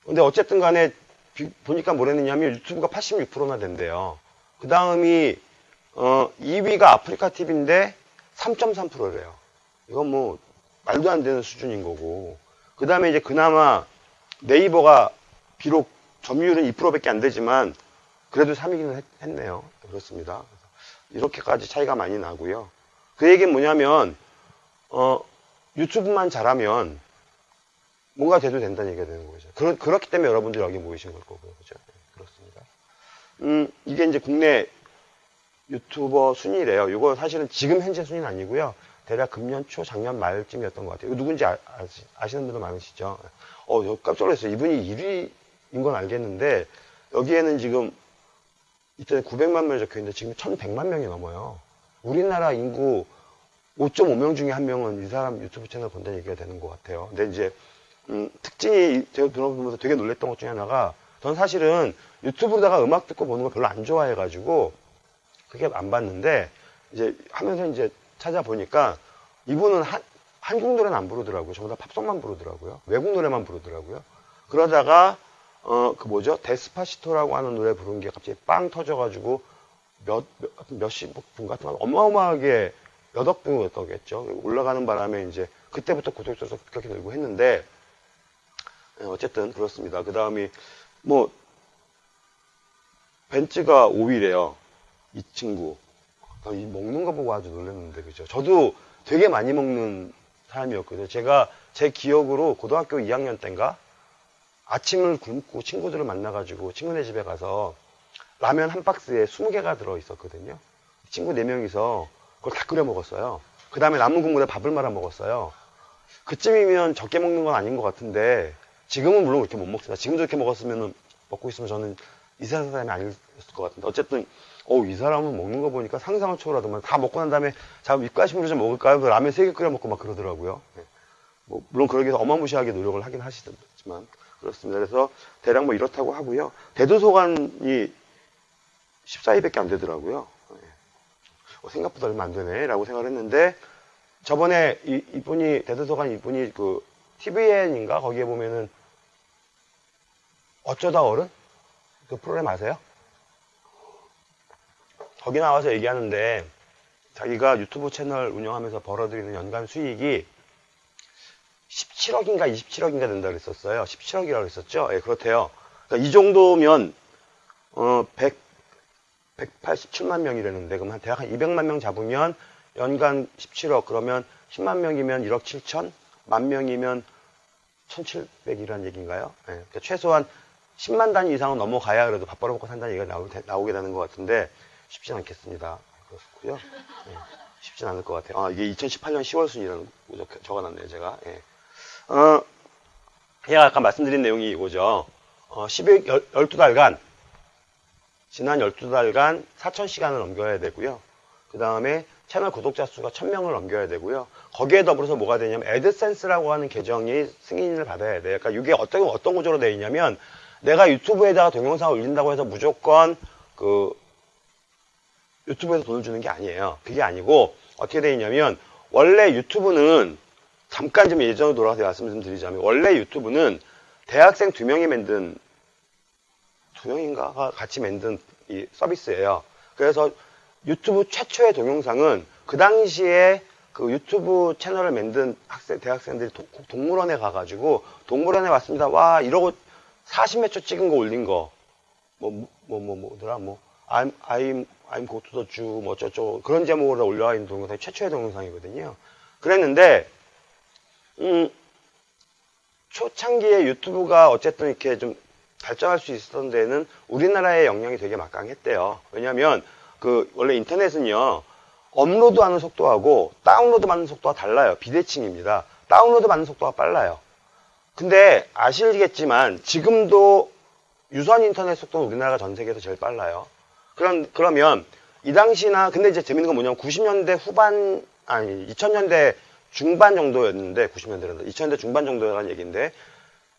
근데 어쨌든 간에 비, 보니까 뭐랬느냐면 유튜브가 86%나 된대요. 그 다음이 어, 2위가 아프리카 TV인데 3.3%래요. 이건 뭐 말도 안 되는 수준인 거고. 그 다음에 이제 그나마 네이버가 비록 점유율은 2%밖에 안 되지만 그래도 3위기는 했, 네요 그렇습니다. 이렇게까지 차이가 많이 나고요. 그 얘기는 뭐냐면 어, 유튜브만 잘하면 뭔가 돼도 된다는 얘기가 되는 거죠. 그렇, 그렇기 때문에 여러분들이 여기 모이신 걸 거고요. 그죠? 네, 그렇습니다. 음, 이게 이제 국내 유튜버 순위래요. 이거 사실은 지금 현재 순위는 아니고요. 대략 금년 초, 작년 말쯤이었던 것 같아요. 누군지 아, 시는 분들 많으시죠? 어, 깜짝 놀랐어요. 이분이 1위인 건 알겠는데, 여기에는 지금, 이때 900만 명이 적혀 있는데, 지금 1100만 명이 넘어요. 우리나라 인구 5.5명 중에 한 명은 이 사람 유튜브 채널 본다는 얘기가 되는 것 같아요. 근데 이제, 음, 특징이 제가 들어보면서 되게 놀랬던 것 중에 하나가, 전 사실은 유튜브로다가 음악 듣고 보는 걸 별로 안 좋아해가지고, 그게 안 봤는데, 이제 하면서 이제 찾아보니까 이분은 한, 한국 노래는 안 부르더라고요. 전부 다 팝송만 부르더라고요. 외국 노래만 부르더라고요. 그러다가 어 그 뭐죠? 데스파시토라고 하는 노래 부른 게 갑자기 빵 터져가지고 몇, 몇 몇 십 분 같은 거 어마어마하게 몇 억 분이었겠죠. 올라가는 바람에 이제 그때부터 수 급격히 늘고 했는데 네, 어쨌든 그렇습니다. 그 다음이 뭐 벤츠가 5위래요. 이 친구. 이 먹는 거 보고 아주 놀랐는데 그죠. 저도 되게 많이 먹는 사람이었거든요. 제가 제 기억으로 고등학교 2학년 때인가 아침을 굶고 친구들을 만나가지고 친구네 집에 가서 라면 한 박스에 20개가 들어있었거든요. 친구 4명이서 그걸 다 끓여 먹었어요. 그 다음에 남은 국물에 밥을 말아 먹었어요. 그쯤이면 적게 먹는 건 아닌 것 같은데 지금은 물론 그렇게 못 먹습니다. 지금도 이렇게 먹었으면 먹고 있으면 저는 이 세상 사람이 아니었을 것 같은데 어쨌든 어, 이 사람은 먹는 거 보니까 상상을 초월하더만 다 먹고 난 다음에 자, 입가심으로 좀 먹을까요? 그 라면 세 개 끓여 먹고 막 그러더라고요. 네. 뭐, 물론 그러기 위해서 어마무시하게 노력을 하긴 하시지만 그렇습니다. 그래서 대략 뭐 이렇다고 하고요. 대도서관이 14위밖에 안 되더라고요. 네. 어, 생각보다 얼마 안 되네 라고 생각을 했는데 저번에 이, 이분이 대도서관 이분이 그 TVN인가 거기에 보면은 어쩌다 어른 그 프로그램 아세요? 거기 나와서 얘기하는데 자기가 유튜브 채널 운영하면서 벌어들이는 연간 수익이 17억인가 27억인가 된다 그랬었어요. 17억이라고 그랬었죠. 예, 그렇대요. 그러니까 이 정도면 어 100, 187만 명이라는데 그럼 한 대략 한 200만 명 잡으면 연간 17억 그러면 10만 명이면 1억 7천 만 명이면 1700이라는 얘기인가요? 예, 그러니까 최소한 10만 단위 이상은 넘어가야 그래도 밥 벌어먹고 산다는 얘기가 나오, 나오게 되는 것 같은데 쉽진 않겠습니다. 그렇고요. 예, 쉽진 않을 것 같아요. 아, 이게 2018년 10월 순이라는 거 적어놨네요, 제가. 예. 어, 제가 아까 말씀드린 내용이 이거죠. 어, 12, 12달간, 지난 12달간 4,000시간을 넘겨야 되고요. 그 다음에 채널 구독자 수가 1000명을 넘겨야 되고요. 거기에 더불어서 뭐가 되냐면, 애드센스라고 하는 계정이 승인을 받아야 돼요. 그러니까 이게 어떤, 어떤 구조로 되어 있냐면, 내가 유튜브에다가 동영상을 올린다고 해서 무조건 그 유튜브에서 돈을 주는 게 아니에요. 그게 아니고 어떻게 되어 있냐면 원래 유튜브는 잠깐 좀 예전으로 돌아가서 말씀 좀 드리자면 원래 유튜브는 대학생 두 명이 만든 두 명인가가 같이 만든 이 서비스예요. 그래서 유튜브 최초의 동영상은 그 당시에 그 유튜브 채널을 만든 학생 대학생들이 도, 동물원에 가가지고 동물원에 왔습니다. 와 이러고 40몇 초 찍은 거 올린 거 뭐 뭐 뭐 뭐, 더라 뭐 I'm I'm I'm go to the Jew 뭐 어쩌고 그런 제목으로 올라와 있는 동영상이 최초의 동영상이거든요. 그랬는데 음 초창기에 유튜브가 어쨌든 이렇게 좀 발전할 수 있었던 데는 우리나라의 영향이 되게 막강했대요. 왜냐하면 그 원래 인터넷은요 업로드 하는 속도하고 다운로드 받는 속도가 달라요. 비대칭입니다. 다운로드 받는 속도가 빨라요. 근데 아시겠지만 지금도 유선 인터넷 속도는 우리나라가 전 세계에서 제일 빨라요. 그럼 그러면 이 당시나 근데 이제 재밌는 건 뭐냐면 90년대 후반 아니 2000년대 중반 정도였는데 90년대는 2000년대 중반 정도라는 얘기인데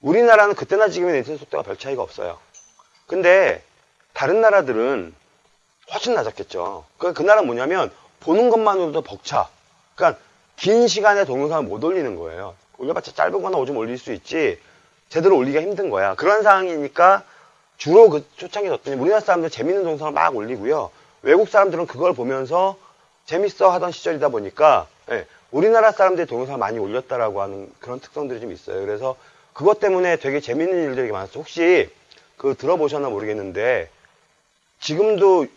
우리나라는 그때나 지금의 인터넷 속도가 별 차이가 없어요. 근데 다른 나라들은 훨씬 낮았겠죠. 그, 그 나라는 뭐냐면 보는 것만으로도 벅차. 그러니까 긴 시간에 동영상을 못 올리는 거예요. 올려봤자 짧은 거나 오좀 올릴 수 있지 제대로 올리기가 힘든 거야. 그런 상황이니까 주로 그 초창기 뒀더니 우리나라 사람들 재밌는 동영상을 막 올리고요. 외국 사람들은 그걸 보면서 재밌어 하던 시절이다 보니까 예, 우리나라 사람들이 동영상을 많이 올렸다라고 하는 그런 특성들이 좀 있어요. 그래서 그것 때문에 되게 재밌는 일들이 많았어요. 혹시 그 들어보셨나 모르겠는데 지금도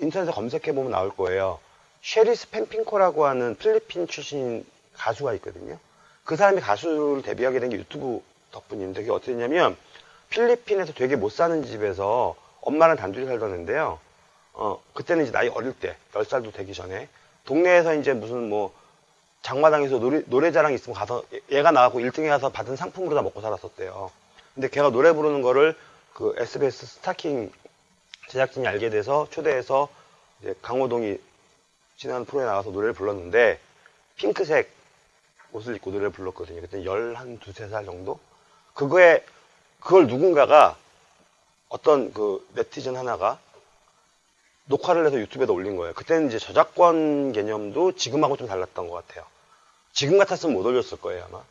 인터넷에 검색해 보면 나올 거예요. 쉐리스 펜핑코라고 하는 필리핀 출신 가수가 있거든요. 그 사람이 가수를 데뷔하게 된 게 유튜브 덕분인데 그게 어떻게 됐냐면 필리핀에서 되게 못 사는 집에서 엄마랑 단둘이 살던는데요. 어, 그때는 이제 나이 어릴 때, 10살도 되기 전에 동네에서 이제 무슨 뭐 장마당에서 노래, 노래자랑 있으면 가서 얘가 나가고 1등에 가서 받은 상품으로 다 먹고 살았었대요. 근데 걔가 노래 부르는 거를 그 SBS 스타킹 제작진이 알게 돼서 초대해서 이제 강호동이 지난 프로에 나가서 노래를 불렀는데 핑크색 옷을 입고 노래를 불렀거든요. 그때 열한 두세 살 정도? 그거에, 그걸 누군가가 어떤 그 네티즌 하나가 녹화를 해서 유튜브에다 올린 거예요. 그때는 이제 저작권 개념도 지금하고 좀 달랐던 것 같아요. 지금 같았으면 못 올렸을 거예요, 아마.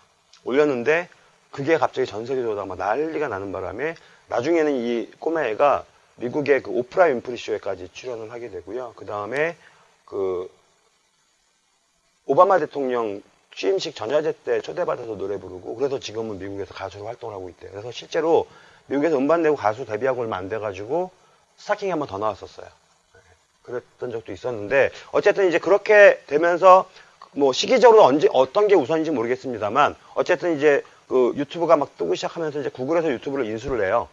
올렸는데 그게 갑자기 전 세계적으로 막 난리가 나는 바람에 나중에는 이 꼬마애가 미국의 그 오프라 윈프리 쇼에까지 출연을 하게 되고요. 그 다음에 그 오바마 대통령 취임식 전야제 때 초대받아서 노래 부르고 그래서 지금은 미국에서 가수로 활동을 하고 있대요. 그래서 실제로 미국에서 음반 내고 가수 데뷔하고 얼마 안 돼가지고 스타킹이 한번 더 나왔었어요. 네, 그랬던 적도 있었는데 어쨌든 이제 그렇게 되면서 뭐 시기적으로 언제 어떤 게 우선인지 모르겠습니다만 어쨌든 이제 그 유튜브가 막 뜨기 시작하면서 이제 구글에서 유튜브를 인수를 해요.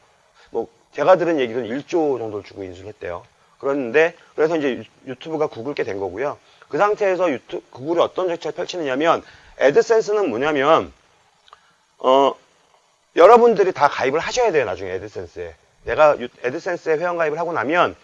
뭐 제가 들은 얘기는 1조 정도를 주고 인수를 했대요. 그랬는데 그래서 이제 유튜브가 구글게 된 거고요. 그 상태에서 유튜브, 구글이 어떤 정책을 펼치느냐면, 애드센스는 뭐냐면, 어, 여러분들이 다 가입을 하셔야 돼요, 나중에 애드센스에. 내가 애드센스에 회원 가입을 하고 나면,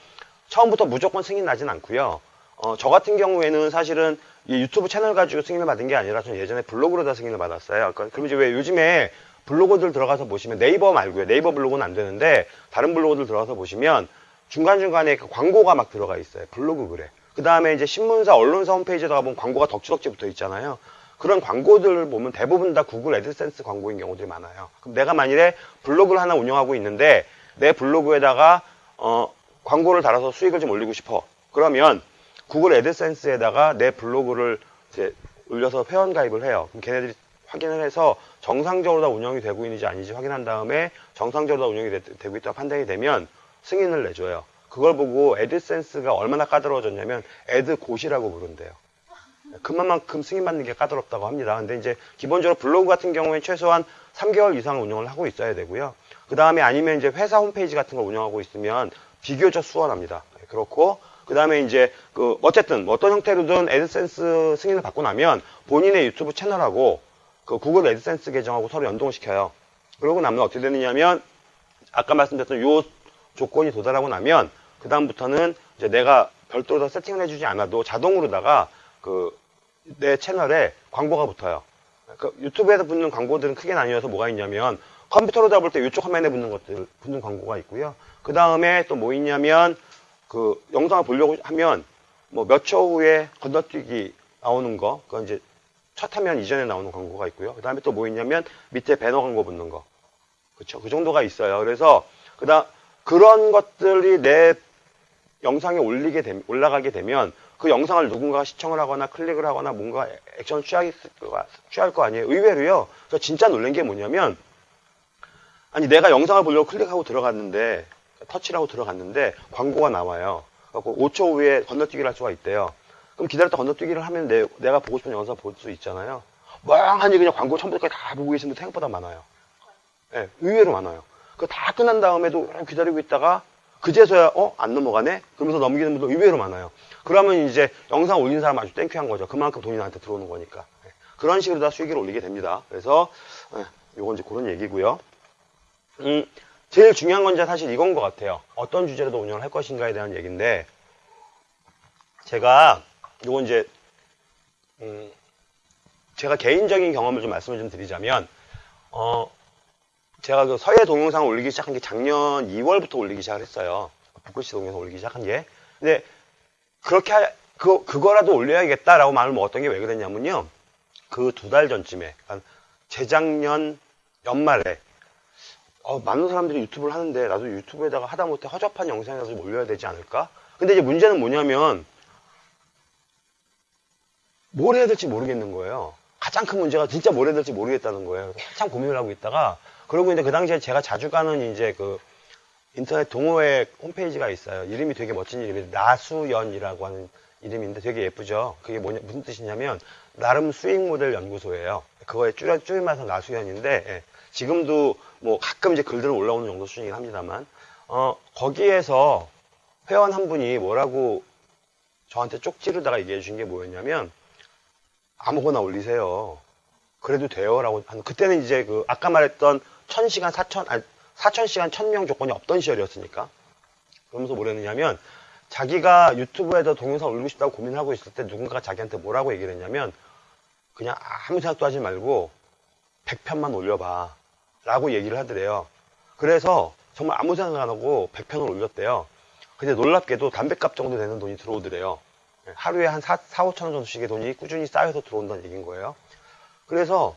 처음부터 무조건 승인 나진 않고요. 어, 저 같은 경우에는 사실은 이 유튜브 채널 가지고 승인을 받은 게 아니라 저는 예전에 블로그로 다 승인을 받았어요. 그러니까 그럼 이제 왜 요즘에 블로그들 들어가서 보시면 네이버 말고요. 네이버 블로그는 안 되는데 다른 블로그들 들어가서 보시면 중간중간에 그 광고가 막 들어가 있어요. 블로그 그래. 그 다음에 이제 신문사, 언론사 홈페이지에다가 보면 광고가 덕지덕지 붙어 있잖아요. 그런 광고들을 보면 대부분 다 구글 애드센스 광고인 경우들이 많아요. 그럼 내가 만일에 블로그를 하나 운영하고 있는데 내 블로그에다가 어, 광고를 달아서 수익을 좀 올리고 싶어. 그러면 구글 애드센스에다가 내 블로그를 이제 올려서 회원 가입을 해요. 그럼 걔네들이 확인을 해서 정상적으로 다 운영이 되고 있는지 아닌지 확인한 다음에 정상적으로 다 운영이 되, 되고 있다고 판단이 되면 승인을 내줘요. 그걸 보고 애드센스가 얼마나 까다로워졌냐면 애드고시라고 부른대요. 그만큼 승인받는 게 까다롭다고 합니다. 근데 이제 기본적으로 블로그 같은 경우에 최소한 3개월 이상 운영을 하고 있어야 되고요. 그 다음에 아니면 이제 회사 홈페이지 같은 걸 운영하고 있으면 비교적 수월합니다. 네, 그렇고 그 다음에 이제 그 어쨌든 뭐 어떤 형태로든 애드센스 승인을 받고 나면 본인의 유튜브 채널하고 그 구글 애드센스 계정하고 서로 연동을 시켜요. 그러고 나면 어떻게 되느냐면 아까 말씀드렸던 요 조건이 도달하고 나면 그 다음부터는 이제 내가 별도로 더 세팅을 해주지 않아도 자동으로다가 그 내 채널에 광고가 붙어요. 그 유튜브에서 붙는 광고들은 크게 나뉘어서 뭐가 있냐면 컴퓨터로 잡을 때 이쪽 화면에 붙는 것들 붙는 광고가 있고요. 그 다음에 또 뭐 있냐면 그 영상을 보려고 하면 뭐 몇 초 후에 건너뛰기 나오는 거 그건 이제 첫 화면 이전에 나오는 광고가 있고요. 그 다음에 또 뭐 있냐면 밑에 배너 광고 붙는 거 그렇죠. 그 정도가 있어요. 그래서 그다음 그런 것들이 내 영상에 올리게 되, 올라가게 되면 그 영상을 누군가가 시청을 하거나 클릭을 하거나 뭔가 액션을 취하겠, 취할 거 아니에요. 의외로요. 저 진짜 놀란 게 뭐냐면 아니 내가 영상을 보려고 클릭하고 들어갔는데 터치를 하고 들어갔는데 광고가 나와요. 그래서 5초 후에 건너뛰기를 할 수가 있대요. 그럼 기다렸다 건너뛰기를 하면 내, 내가 보고 싶은 영상 볼 수 있잖아요. 멍하니 그냥 광고 처음부터까지 다 보고 계신 분 생각보다 많아요. 네, 의외로 많아요. 그다 끝난 다음에도 기다리고 있다가 그제서야 어? 안 넘어가네? 그러면서 넘기는 분도 의외로 많아요. 그러면 이제 영상 올린 사람 아주 땡큐한 거죠. 그만큼 돈이 나한테 들어오는 거니까. 네. 그런 식으로 다 수익을 올리게 됩니다. 그래서 네, 요건 이제 그런 얘기고요. 음, 제일 중요한 건 사실 이건 것 같아요. 어떤 주제로도 운영을 할 것인가에 대한 얘기인데 제가 요건 이제 음, 제가 개인적인 경험을 좀 말씀을 좀 드리자면 어, 제가 그 서예 동영상을 올리기 시작한 게 작년 2월부터 올리기 시작을 했어요. 북글씨 동영상 올리기 시작한 게. 근데 그렇게 하, 그 그거라도 올려야겠다라고 마음을 먹었던 게 왜 그랬냐면요. 그 두 달 전쯤에 재작년 연말에 어, 많은 사람들이 유튜브를 하는데 나도 유튜브에다가 하다못해 허접한 영상이라도 좀 올려야 되지 않을까? 근데 이제 문제는 뭐냐면 뭘 해야 될지 모르겠는 거예요. 가장 큰 문제가 진짜 뭘 해야 될지 모르겠다는 거예요. 한참 고민을 하고 있다가 그러고 이제 그 당시에 제가 자주 가는 이제 그 인터넷 동호회 홈페이지가 있어요. 이름이 되게 멋진 이름이 나수연이라고 하는 이름인데 되게 예쁘죠. 그게 뭐냐 무슨 뜻이냐면 나름 수익 모델 연구소예요. 그거에 줄여 줄임말서 나수연인데 예. 지금도 뭐 가끔 이제 글들 올라오는 정도 수준이긴 합니다만 어 거기에서 회원 한 분이 뭐라고 저한테 쪽지르다가 얘기해 준게 뭐였냐면 아무거나 올리세요. 그래도 돼요라고 그때는 이제 그 아까 말했던 천시간 사천 아니 사천 시간 천명 조건이 없던 시절이었으니까. 그러면서 뭐랬느냐면 자기가 유튜브에다 동영상 올리고 싶다고 고민하고 있을 때 누군가가 자기한테 뭐라고 얘기를 했냐면 그냥 아무 생각도 하지 말고 100편만 올려봐 라고 얘기를 하더래요. 그래서 정말 아무 생각 안 하고 100편을 올렸대요. 근데 놀랍게도 담배값 정도 되는 돈이 들어오더래요. 하루에 한 4, 4 5천 원 정도씩의 돈이 꾸준히 쌓여서 들어온다는 얘기인 거예요. 그래서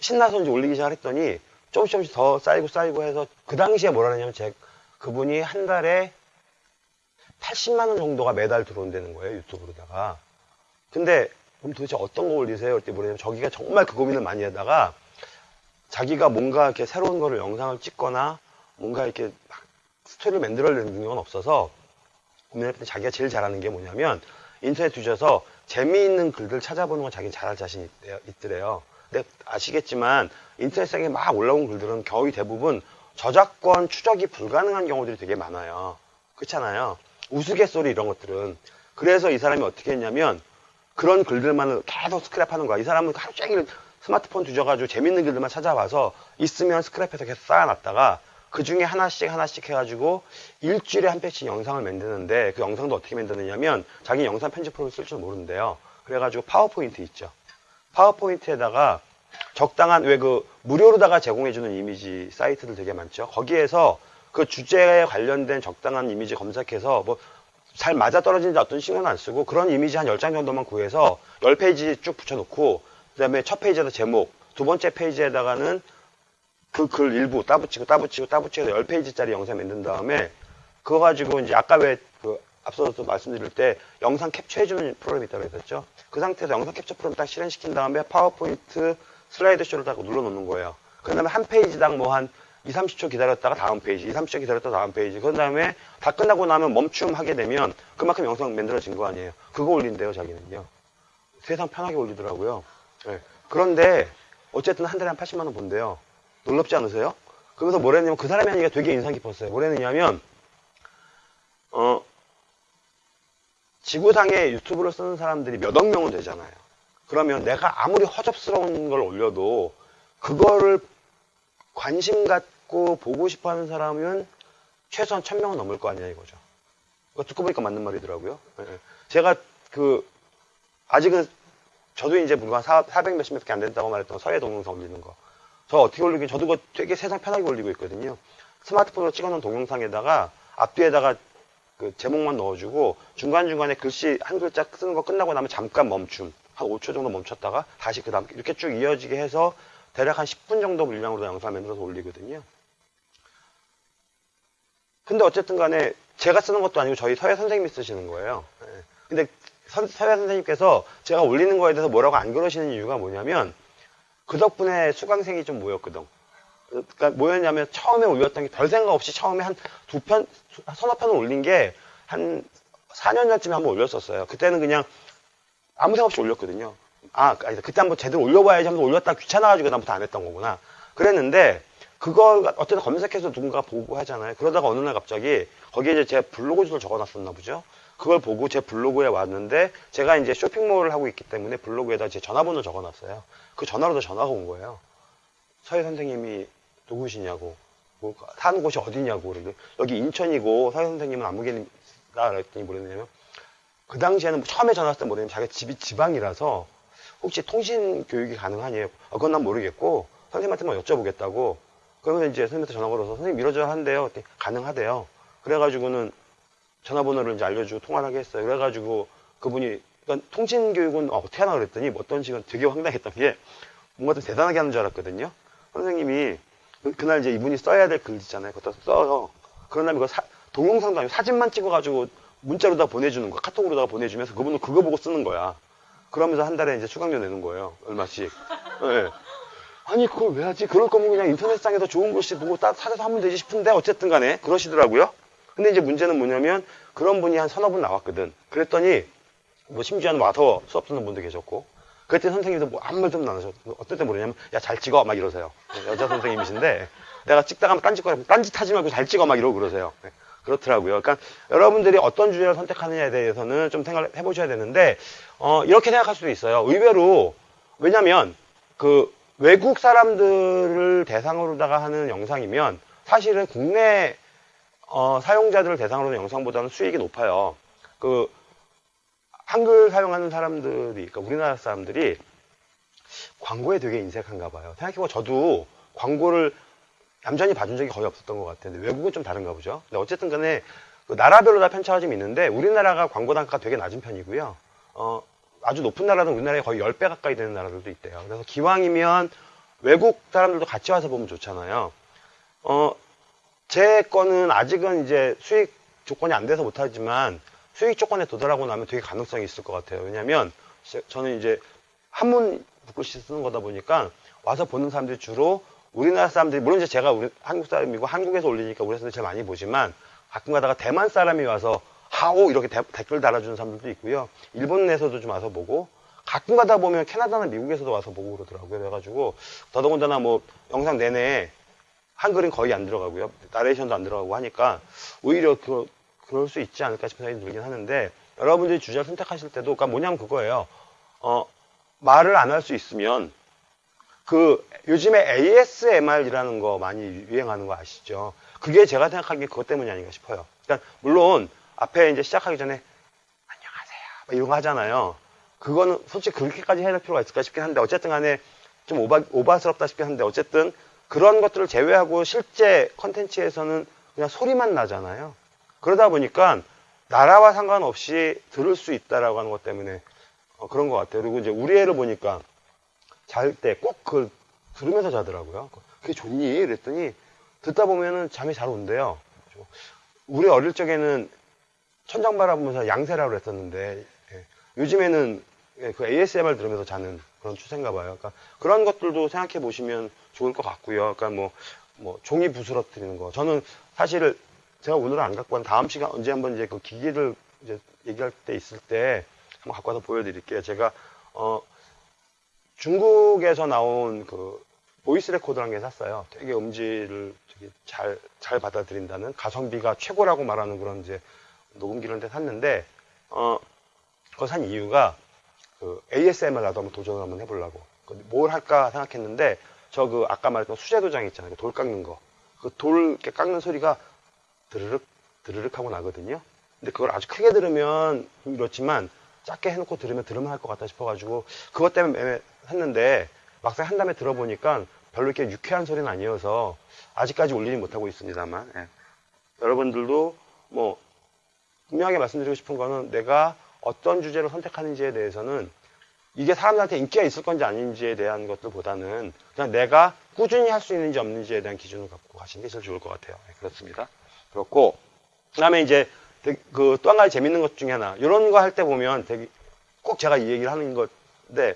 신나서 이제 올리기 시작했더니 조금씩 조금씩 더 쌓이고 쌓이고 해서 그 당시에 뭐라 그러냐면 제 그분이 한 달에 80만 원 정도가 매달 들어온다는 거예요 유튜브로다가. 근데 그럼 도대체 어떤 거 올리세요? 그때 뭐냐면 저기가 정말 그 고민을 많이 하다가 자기가 뭔가 이렇게 새로운 거를 영상을 찍거나 뭔가 이렇게 막 스토리를 만들어내는 능력은 없어서 고민할 때 자기가 제일 잘하는 게 뭐냐면 인터넷 뒤져서 재미있는 글들 찾아보는 거 자기는 잘할 자신이 있더래요. 근데 아시겠지만 인터넷상에 막 올라온 글들은 거의 대부분 저작권 추적이 불가능한 경우들이 되게 많아요. 그렇잖아요. 우스갯소리 이런 것들은. 그래서 이 사람이 어떻게 했냐면 그런 글들만을 계속 스크랩하는 거야. 이 사람은 하루 종일 스마트폰 뒤져가지고 재밌는 글들만 찾아봐서 있으면 스크랩해서 계속 쌓아놨다가 그 중에 하나씩 하나씩 해가지고 일주일에 한 편씩 영상을 만드는데 그 영상도 어떻게 만드느냐면 자기 영상 편집 프로그램 쓸줄 모르는데요. 그래가지고 파워포인트 있죠. 파워포인트에다가 적당한 왜 그 무료로다가 제공해주는 이미지 사이트들 되게 많죠. 거기에서 그 주제에 관련된 적당한 이미지 검색해서 뭐 잘 맞아 떨어지는 어떤 신경은 안 쓰고 그런 이미지 한 10장 정도만 구해서 10페이지 쭉 붙여놓고 그 다음에 첫 페이지에다 제목, 두 번째 페이지에다가는 그 글 일부 따붙이고 따붙이고 따붙이고 10페이지짜리 영상 만든 다음에 그거 가지고 이제 아까 왜 그 앞서서 말씀드릴 때 영상 캡처해주는 프로그램이 있다고 했었죠. 그 상태에서 영상 캡처 프로그램 딱 실행시킨 다음에 파워포인트 슬라이드 쇼를 딱 눌러놓는 거예요. 그 다음에 한 페이지당 뭐 한 2, 30초 기다렸다가 다음 페이지, 2, 30초 기다렸다가 다음 페이지. 그 다음에 다 끝나고 나면 멈춤하게 되면 그만큼 영상 만들어진 거 아니에요. 그거 올린대요, 자기는요. 세상 편하게 올리더라고요. 네. 그런데 어쨌든 한 달에 한 80만 원 번대요. 놀랍지 않으세요? 그래서 뭐랬냐면 그 사람이 하니까 되게 인상 깊었어요. 뭐랬느냐면 어 지구상에 유튜브를 쓰는 사람들이 몇억 명은 되잖아요. 그러면 내가 아무리 허접스러운 걸 올려도 그거를 관심 갖고 보고 싶어 하는 사람은 최소한 천 명은 넘을 거 아니야 이거죠. 듣고 보니까 맞는 말이더라고요. 예, 예. 제가 그 아직은 저도 이제 불과 400 몇십 몇개 안 된다고 말했던 서해 동영상 올리는 거. 저 어떻게 올리긴 저도 그거 되게 세상 편하게 올리고 있거든요. 스마트폰으로 찍어놓은 동영상에다가 앞뒤에다가 그 제목만 넣어주고 중간중간에 글씨 한 글자 쓰는 거 끝나고 나면 잠깐 멈춤. 한 5초 정도 멈췄다가 다시 그 다음 이렇게 쭉 이어지게 해서 대략 한 10분 정도 물량으로 영상 만들어서 올리거든요. 근데 어쨌든 간에 제가 쓰는 것도 아니고 저희 서예 선생님이 쓰시는 거예요. 예. 근데 선, 서예 선생님께서 제가 올리는 거에 대해서 뭐라고 안 그러시는 이유가 뭐냐면 그 덕분에 수강생이 좀 모였거든. 그러니까 뭐였냐면 처음에 올렸던 게 별 생각 없이 처음에 한 두 편, 서너 편을 올린 게 한 4년 전쯤에 한번 올렸었어요. 그때는 그냥 아무 생각 없이 올렸거든요. 아, 아니다. 그때 한번 제대로 올려봐야지 하면서 올렸다가 귀찮아가지고 그다음부터 안 했던 거구나. 그랬는데 그걸 어쨌든 검색해서 누군가 보고 하잖아요. 그러다가 어느 날 갑자기 거기에 이제 제 블로그 주소를 적어놨었나 보죠. 그걸 보고 제 블로그에 왔는데 제가 이제 쇼핑몰을 하고 있기 때문에 블로그에다 제 전화번호 적어놨어요. 그 전화로도 전화가 온 거예요. 서희 선생님이 누구시냐고, 뭐, 사는 곳이 어디냐고, 그러는데 여기 인천이고 서희 선생님은 아무개입니다. 그랬더니 뭐랬냐면 그 당시에는 처음에 전화 왔을 때 뭐냐면 자기가 집이 지방이라서 혹시 통신 교육이 가능하냐요? 아, 그건 난 모르겠고 선생님한테만 여쭤보겠다고 그러면 이제 선생님한테 전화 걸어서 선생님 밀어줘야 한대요. 가능하대요. 그래가지고는 전화번호를 이제 알려주고 통화를 하게 했어요. 그래가지고 그분이 그러니까 통신 교육은 어, 떻게 하나 그랬더니 뭐 어떤 식은 되게 황당했던 게 뭔가 좀 대단하게 하는 줄 알았거든요. 선생님이 그- 그날 이제 이분이 써야 될 글 있잖아요. 그것도 써요. 그런 다음에 동영상도 아니고 사진만 찍어가지고 문자로 다 보내주는 거, 카톡으로다가 보내주면서 그분은 그거 보고 쓰는 거야. 그러면서 한 달에 이제 수강료 내는 거예요. 얼마씩. 예. 아니, 그걸 왜 하지? 그럴 거면 그냥 인터넷상에서 좋은 글씨 보고 따, 찾아서 하면 되지 싶은데, 어쨌든 간에 그러시더라고요. 근데 이제 문제는 뭐냐면, 그런 분이 한 서너 분 나왔거든. 그랬더니, 뭐 심지어는 와서 수업 듣는 분도 계셨고, 그때 선생님도 뭐 아무 말도 안 하셔. 어떨 때 모르냐면, 야, 잘 찍어. 막 이러세요. 여자 선생님이신데, 내가 찍다가 딴짓거리, 딴짓 하지 말고 잘 찍어. 막 이러고 그러세요. 네, 그렇더라고요. 그러니까 여러분들이 어떤 주제를 선택하느냐에 대해서는 좀 생각을 해보셔야 되는데, 어, 이렇게 생각할 수도 있어요. 의외로, 왜냐면, 그, 외국 사람들을 대상으로다가 하는 영상이면, 사실은 국내, 어, 사용자들을 대상으로 하는 영상보다는 수익이 높아요. 그, 한글 사용하는 사람들이, 그러니까 우리나라 사람들이 광고에 되게 인색한가 봐요. 생각해보면 저도 광고를 얌전히 봐준 적이 거의 없었던 것 같은데 외국은 좀 다른가 보죠. 근데 어쨌든 간에 그 나라별로 다 편차가 좀 있는데 우리나라가 광고 단가가 되게 낮은 편이고요. 어, 아주 높은 나라는 우리나라에 거의 10배 가까이 되는 나라들도 있대요. 그래서 기왕이면 외국 사람들도 같이 와서 보면 좋잖아요. 어, 제 거는 아직은 이제 수익 조건이 안 돼서 못하지만 수익 조건에 도달하고 나면 되게 가능성이 있을 것 같아요. 왜냐면 하 저는 이제 한문 북글씨 쓰는 거다 보니까 와서 보는 사람들이 주로 우리나라 사람들이 물론 이제 제가 우리 한국 사람이고 한국에서 올리니까 우리 사람들이 제일 많이 보지만 가끔 가다가 대만 사람이 와서 하오 이렇게 대- 댓글 달아주는 사람들도 있고요. 일본 내에서도 좀 와서 보고 가끔 가다 보면 캐나다나 미국에서도 와서 보고 그러더라고요. 그래가지고 더더군다나 뭐 영상 내내 한글은 거의 안 들어가고요. 나레이션도 안 들어가고 하니까 오히려 그, 그럴 수 있지 않을까 싶은 생각이 들긴 하는데 여러분들이 주제를 선택하실 때도 그러니까 뭐냐면 그거예요. 어, 말을 안 할 수 있으면 그 요즘에 ASMR이라는 거 많이 유행하는 거 아시죠? 그게 제가 생각하기에 그것 때문이 아닌가 싶어요. 그러니까 물론 앞에 이제 시작하기 전에 안녕하세요 막 이런 거 하잖아요. 그거는 솔직히 그렇게까지 해야 될 필요가 있을까 싶긴 한데 어쨌든 간에 좀 오바, 오바스럽다 싶긴 한데 어쨌든 그런 것들을 제외하고 실제 컨텐츠에서는 그냥 소리만 나잖아요. 그러다 보니까 나라와 상관없이 들을 수 있다라고 하는 것 때문에 어, 그런 것 같아요. 그리고 이제 우리 애를 보니까 잘 때 꼭 그걸 들으면서 자더라고요. 그게 좋니? 그랬더니 듣다 보면은 잠이 잘 온대요. 우리 어릴 적에는 천장 바라보면서 양세라고 그랬었는데 예, 요즘에는 예, 그 ASMR 들으면서 자는 그런 추세인가 봐요. 그러니까 그런 것들도 생각해 보시면 좋을 것 같고요. 그러니까 뭐, 뭐 종이 부스러뜨리는 거. 저는 사실 제가 오늘은 안 갖고 온 다음 시간 언제 한번 이제 그 기기를 이제 얘기할 때 있을 때 한번 갖고 와서 보여드릴게요. 제가 어 중국에서 나온 그 voice recorder라는 걸 샀어요. 되게 음질을 되게 잘, 잘 받아들인다는 가성비가 최고라고 말하는 그런 이제 녹음기를 한 대 샀는데, 어, 그거 산 이유가 그 ASMR 나도 한번 도전을 한번 해보려고. 그뭘 할까 생각했는데, 저 그 아까 말했던 수제도장 있잖아요. 그돌 깎는 거. 그 돌 이렇게 깎는 소리가 드르륵, 드르륵 하고 나거든요. 근데 그걸 아주 크게 들으면 그렇지만 작게 해놓고 들으면 들으면 할 것 같다 싶어가지고 그것 때문에 샀는데 막상 한 다음에 들어보니까 별로 이렇게 유쾌한 소리는 아니어서 아직까지 올리지 못하고 있습니다만 예. 여러분들도 뭐 분명하게 말씀드리고 싶은 거는 내가 어떤 주제를 선택하는지에 대해서는 이게 사람들한테 인기가 있을 건지 아닌지에 대한 것들보다는 그냥 내가 꾸준히 할 수 있는지 없는지에 대한 기준을 갖고 가시는 게 제일 좋을 것 같아요. 예, 그렇습니다. 그렇고 그다음에 이제 그 또 한 가지 재밌는 것 중에 하나 이런 거 할 때 보면 되게 꼭 제가 이 얘기를 하는 건데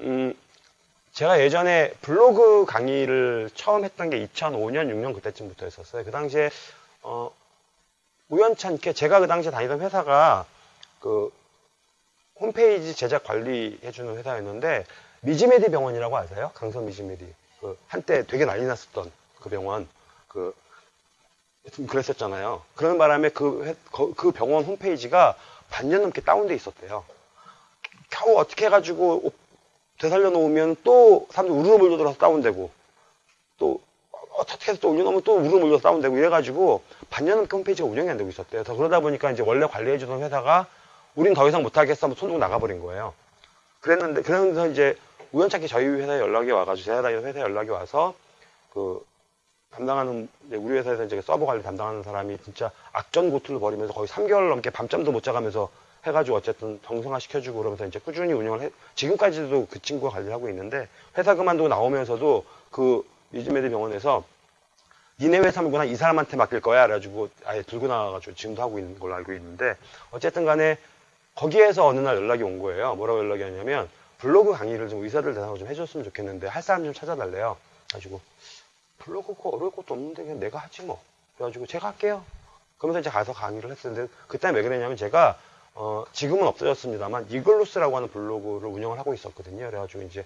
음 제가 예전에 블로그 강의를 처음 했던 게 2005년, 6년 그때쯤부터 했었어요. 그 당시에, 어, 우연찮게 제가 그 당시에 다니던 회사가 그 홈페이지 제작 관리해주는 회사였는데, 미지메디 병원이라고 아세요? 강서 미지메디. 그 한때 되게 난리 났었던 그 병원. 그, 좀 그랬었잖아요. 그런 바람에 그, 그 병원 홈페이지가 반년 넘게 다운돼 있었대요. 겨우 어떻게 해가지고 되살려 놓으면 또 사람들이 우르르 몰려들어서 다운되고 또 어떻게 해서 또 올려놓으면 또 우르르 몰려서 다운되고 이래가지고 반년 넘게 홈페이지가 운영이 안 되고 있었대요. 그러다 보니까 이제 원래 관리해주던 회사가 우린 더 이상 못하겠어 하면 손 들고 나가버린 거예요. 그랬는데 그러면서 이제 우연찮게 저희 회사에 연락이 와가지고 제가 다니는 회사에 연락이 와서 그 담당하는 우리 회사에서 이제 서버 관리 담당하는 사람이 진짜 악전고투를 벌이면서 거의 3개월 넘게 밤잠도 못 자가면서 해가지고 어쨌든 정상화 시켜주고 그러면서 이제 꾸준히 운영을 해, 지금까지도 그 친구가 관리를 하고 있는데 회사 그만두고 나오면서도 그 미즈메드 병원에서 니네 회사 물건 이 사람한테 맡길 거야 그래가지고 아예 들고 나와가지고 지금도 하고 있는 걸로 알고 있는데 어쨌든 간에 거기에서 어느 날 연락이 온 거예요 뭐라고 연락이 왔냐면 블로그 강의를 좀 의사들 대상으로 좀 해줬으면 좋겠는데 할 사람 좀 찾아달래요 그래가지고 블로그 그 어려울 것도 없는데 그냥 내가 하지 뭐 그래가지고 제가 할게요 그러면서 이제 가서 강의를 했었는데 그때 왜 그랬냐면 제가 어, 지금은 없어졌습니다만 이글루스라고 하는 블로그를 운영을 하고 있었거든요. 그래가지고 이제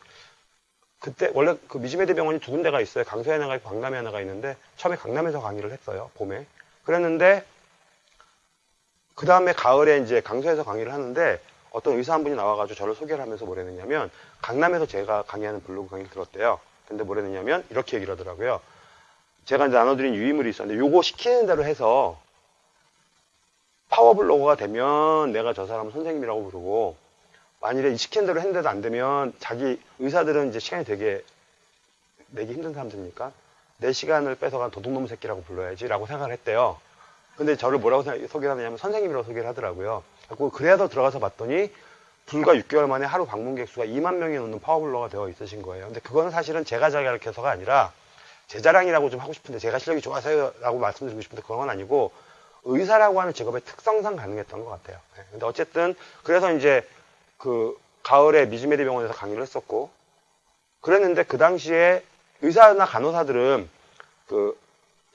그때 원래 그 미지메드 병원이 두 군데가 있어요. 강서에 하나가 있고 강남에 하나가 있는데 처음에 강남에서 강의를 했어요. 봄에. 그랬는데 그 다음에 가을에 이제 강서에서 강의를 하는데 어떤 의사 한 분이 나와가지고 저를 소개를 하면서 뭐랬느냐면 강남에서 제가 강의하는 블로그 강의를 들었대요. 근데 뭐랬느냐면 이렇게 얘기를 하더라고요. 제가 이제 나눠드린 유의물이 있었는데 요거 시키는 대로 해서 파워블로거가 되면 내가 저 사람 선생님이라고 부르고 만일에 이 시키는 대로 했는데도 안 되면 자기 의사들은 이제 시간이 되게 내기 힘든 사람들이니까 내 시간을 뺏어간 도둑놈 새끼라고 불러야지 라고 생각을 했대요. 근데 저를 뭐라고 소개를 하느냐면 선생님이라고 소개를 하더라고요. 그래서 그래도 들어가서 봤더니 불과 6개월 만에 하루 방문객 수가 2만 명이 넘는 파워블로가 되어 있으신 거예요. 근데 그거는 사실은 제가 자기가르쳐서가 아니라 제 자랑이라고 좀 하고 싶은데 제가 실력이 좋아서요라고 말씀드리고 싶은데 그런 건 아니고 의사라고 하는 직업의 특성상 가능했던 것 같아요. 네, 근데 어쨌든 그래서 이제 그 가을에 미즈메디 병원에서 강의를 했었고 그랬는데 그 당시에 의사나 간호사들은 그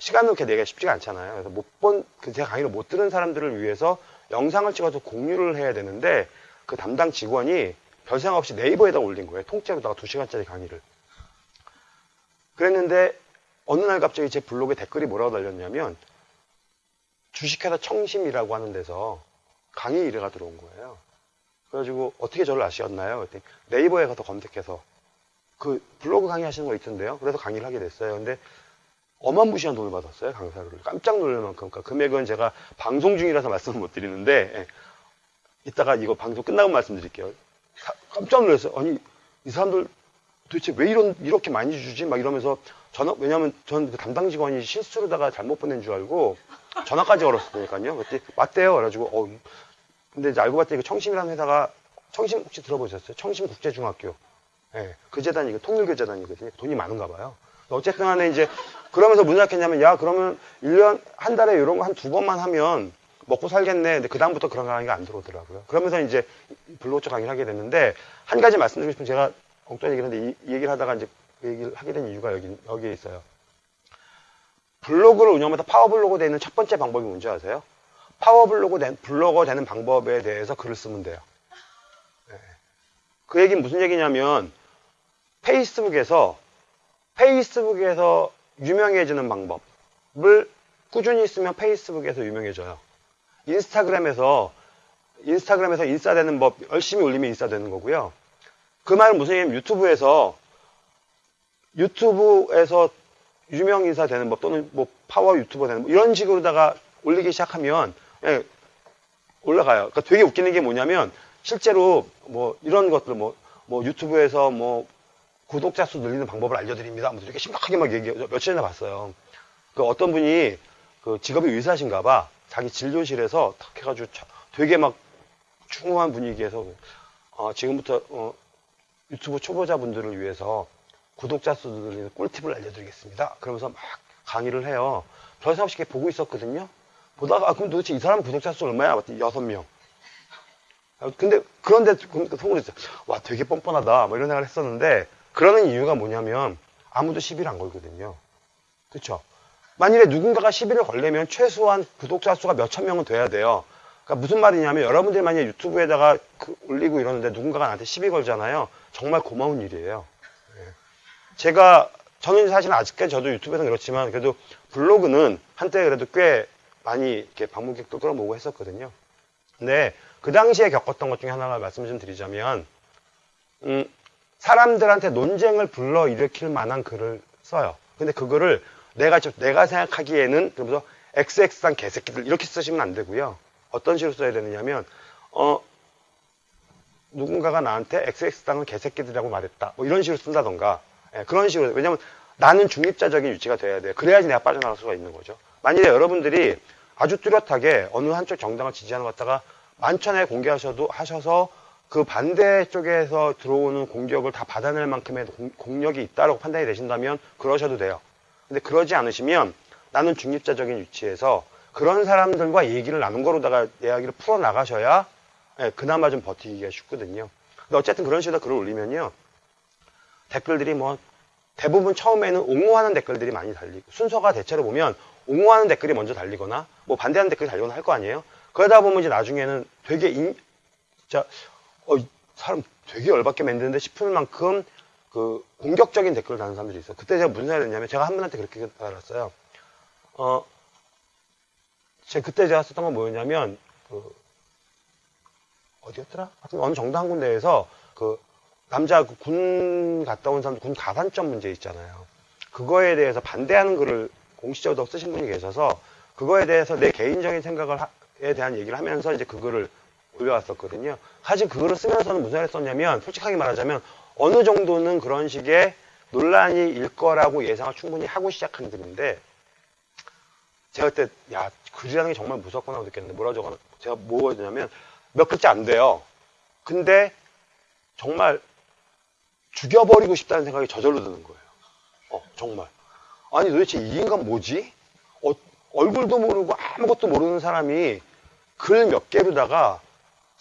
시간을 이렇게 내기가 쉽지가 않잖아요. 그래서 못 본, 그 제 강의를 못 들은 사람들을 위해서 영상을 찍어서 공유를 해야 되는데 그 담당 직원이 별 생각 없이 네이버에다 올린 거예요. 통째로다가 2시간짜리 강의를. 그랬는데 어느 날 갑자기 제 블로그에 댓글이 뭐라고 달렸냐면 주식회사 청심이라고 하는 데서 강의 의뢰가 들어온 거예요. 그래가지고 어떻게 저를 아시었나요? 그랬더니 네이버에 가서 검색해서 그 블로그 강의 하시는 거 있던데요. 그래서 강의를 하게 됐어요. 근데 어마무시한 돈을 받았어요. 강사를. 깜짝 놀랄 만큼. 그러니까 금액은 제가 방송 중이라서 말씀을 못 드리는데 예. 이따가 이거 방송 끝나고 말씀드릴게요. 사- 깜짝 놀랐어요. 아니 이 사람들 도대체 왜 이런 이렇게 많이 주지? 막 이러면서 저는 왜냐하면 전 그 담당 직원이 실수로다가 잘못 보낸 줄 알고 전화까지 걸었으니까요. 그때 맞대요. 그래가지고 어 근데 이제 알고 봤더니 그 청심이라는 회사가 청심 혹시 들어보셨어요? 청심국제중학교. 예, 그 재단이 그 통일교재단이거든요. 돈이 많은가 봐요. 어쨌든 간에 이제 그러면서 무슨 생각했냐면 야 그러면 1년 한 달에 이런 거 한 두 번만 하면 먹고 살겠네. 근데 그다음부터 그런 강의가 안 들어오더라고요. 그러면서 이제 블로그 쪽 강의를 하게 됐는데 한 가지 말씀드리고 싶은 제가 엉뚱한 얘기를 했는데 이, 이 얘기를 하다가 이제 그 얘기를 하게 된 이유가 여기, 여기에 있어요. 블로그를 운영하면서 파워블로그 되는 첫 번째 방법이 뭔지 아세요? 파워블로그 된, 블로거 되는 방법에 대해서 글을 쓰면 돼요. 네. 그 얘기는 무슨 얘기냐면 페이스북에서 페이스북에서 유명해지는 방법을 꾸준히 쓰면 페이스북에서 유명해져요. 인스타그램에서 인스타그램에서 인싸되는 법 열심히 올리면 인싸되는 거고요. 그 말은 무슨 얘기냐면 유튜브에서 유튜브에서 유명 인사 되는 법 또는 뭐 파워 유튜버 되는 법 이런 식으로다가 올리기 시작하면 예, 올라가요. 그러니까 되게 웃기는 게 뭐냐면 실제로 뭐 이런 것들 뭐, 뭐 유튜브에서 뭐 구독자 수 늘리는 방법을 알려드립니다. 뭐 이렇게 심각하게 막 얘기 며칠 전에 봤어요. 그 어떤 분이 그 직업이 의사신가 봐. 자기 진료실에서 탁 해가지고 되게 막 충후한 분위기에서 어, 지금부터 어, 유튜브 초보자분들을 위해서 구독자 수 늘리는 꿀팁을 알려드리겠습니다. 그러면서 막 강의를 해요. 별 생각 없이 보고 있었거든요. 보다가 아, 그럼 도대체 이 사람 구독자 수 얼마야? 여섯 명. 아, 근데 그런데 속으로. 와 되게 뻔뻔하다. 뭐 이런 생각을 했었는데 그러는 이유가 뭐냐면 아무도 시비를 안 걸거든요. 그렇죠? 만일에 누군가가 시비를 걸려면 최소한 구독자 수가 몇천 명은 돼야 돼요. 그러니까 무슨 말이냐면 여러분들 만약에 유튜브에다가 그 올리고 이러는데 누군가가 나한테 시비 걸잖아요. 정말 고마운 일이에요. 예. 제가 저는 사실 아직까지 저도 유튜브에서 그렇지만 그래도 블로그는 한때 그래도 꽤 많이 이렇게 방문객도 끌어모으고 했었거든요. 근데 그 당시에 겪었던 것 중에 하나가 말씀 좀 드리자면 음, 사람들한테 논쟁을 불러 일으킬 만한 글을 써요. 근데 그거를 내가 내가 생각하기에는 그러면서 XX한 개새끼들 이렇게 쓰시면 안 되고요. 어떤 식으로 써야 되느냐면 어 누군가가 나한테 XX당은 개새끼들이라고 말했다. 뭐 이런 식으로 쓴다던가 예, 그런 식으로 왜냐면 나는 중립자적인 유지가 돼야 돼. 그래야지 내가 빠져나갈 수가 있는 거죠. 만일에 여러분들이 아주 뚜렷하게 어느 한쪽 정당을 지지하는 것 갖다가 만천에 공개하셔도 하셔서 그 반대 쪽에서 들어오는 공격을 다 받아낼 만큼의 공, 력이 있다고 판단이 되신다면 그러셔도 돼요. 근데 그러지 않으시면 나는 중립자적인 위치에서 그런 사람들과 얘기를 나눈 거로다가 이야기를 풀어 나가셔야 예, 그나마 좀 버티기가 쉽거든요. 근데 어쨌든 그런 식으로 글을 올리면요. 댓글들이 뭐 대부분 처음에는 옹호하는 댓글들이 많이 달리고 순서가 대체로 보면 옹호하는 댓글이 먼저 달리거나 뭐 반대하는 댓글이 달리거나 할 거 아니에요. 그러다 보면 이제 나중에는 되게 인, 진짜 어, 사람 되게 열받게 만드는데 싶을 만큼 그 공격적인 댓글을 다는 사람들이 있어요. 그때 제가 무슨 생각을 했냐면 제가 한 분한테 그렇게 달았어요. 어, 제 그때 제가 썼던 건 뭐였냐면 그 어디였더라? 하여튼 어느 정도 한 군데에서 그 남자 그군 갔다 온 사람들 군 가산점 문제 있잖아요. 그거에 대해서 반대하는 글을 공식적으로 쓰신 분이 계셔서 그거에 대해서 내 개인적인 생각에 대한 얘기를 하면서 이제 그거를 올려왔었거든요. 사실 그거를 쓰면서는 무슨 말을 썼냐면 솔직하게 말하자면 어느 정도는 그런 식의 논란이 일 거라고 예상을 충분히 하고 시작한 글인데 제가 그때 야 글이라는 게 정말 무섭구나 느꼈는데 뭐라고 적어 제가 뭐가 되냐면 몇 글자 안 돼요. 근데 정말 죽여버리고 싶다는 생각이 저절로 드는 거예요. 어, 정말. 아니 도대체 이 인간 뭐지? 어, 얼굴도 모르고 아무것도 모르는 사람이 글 몇 개로다가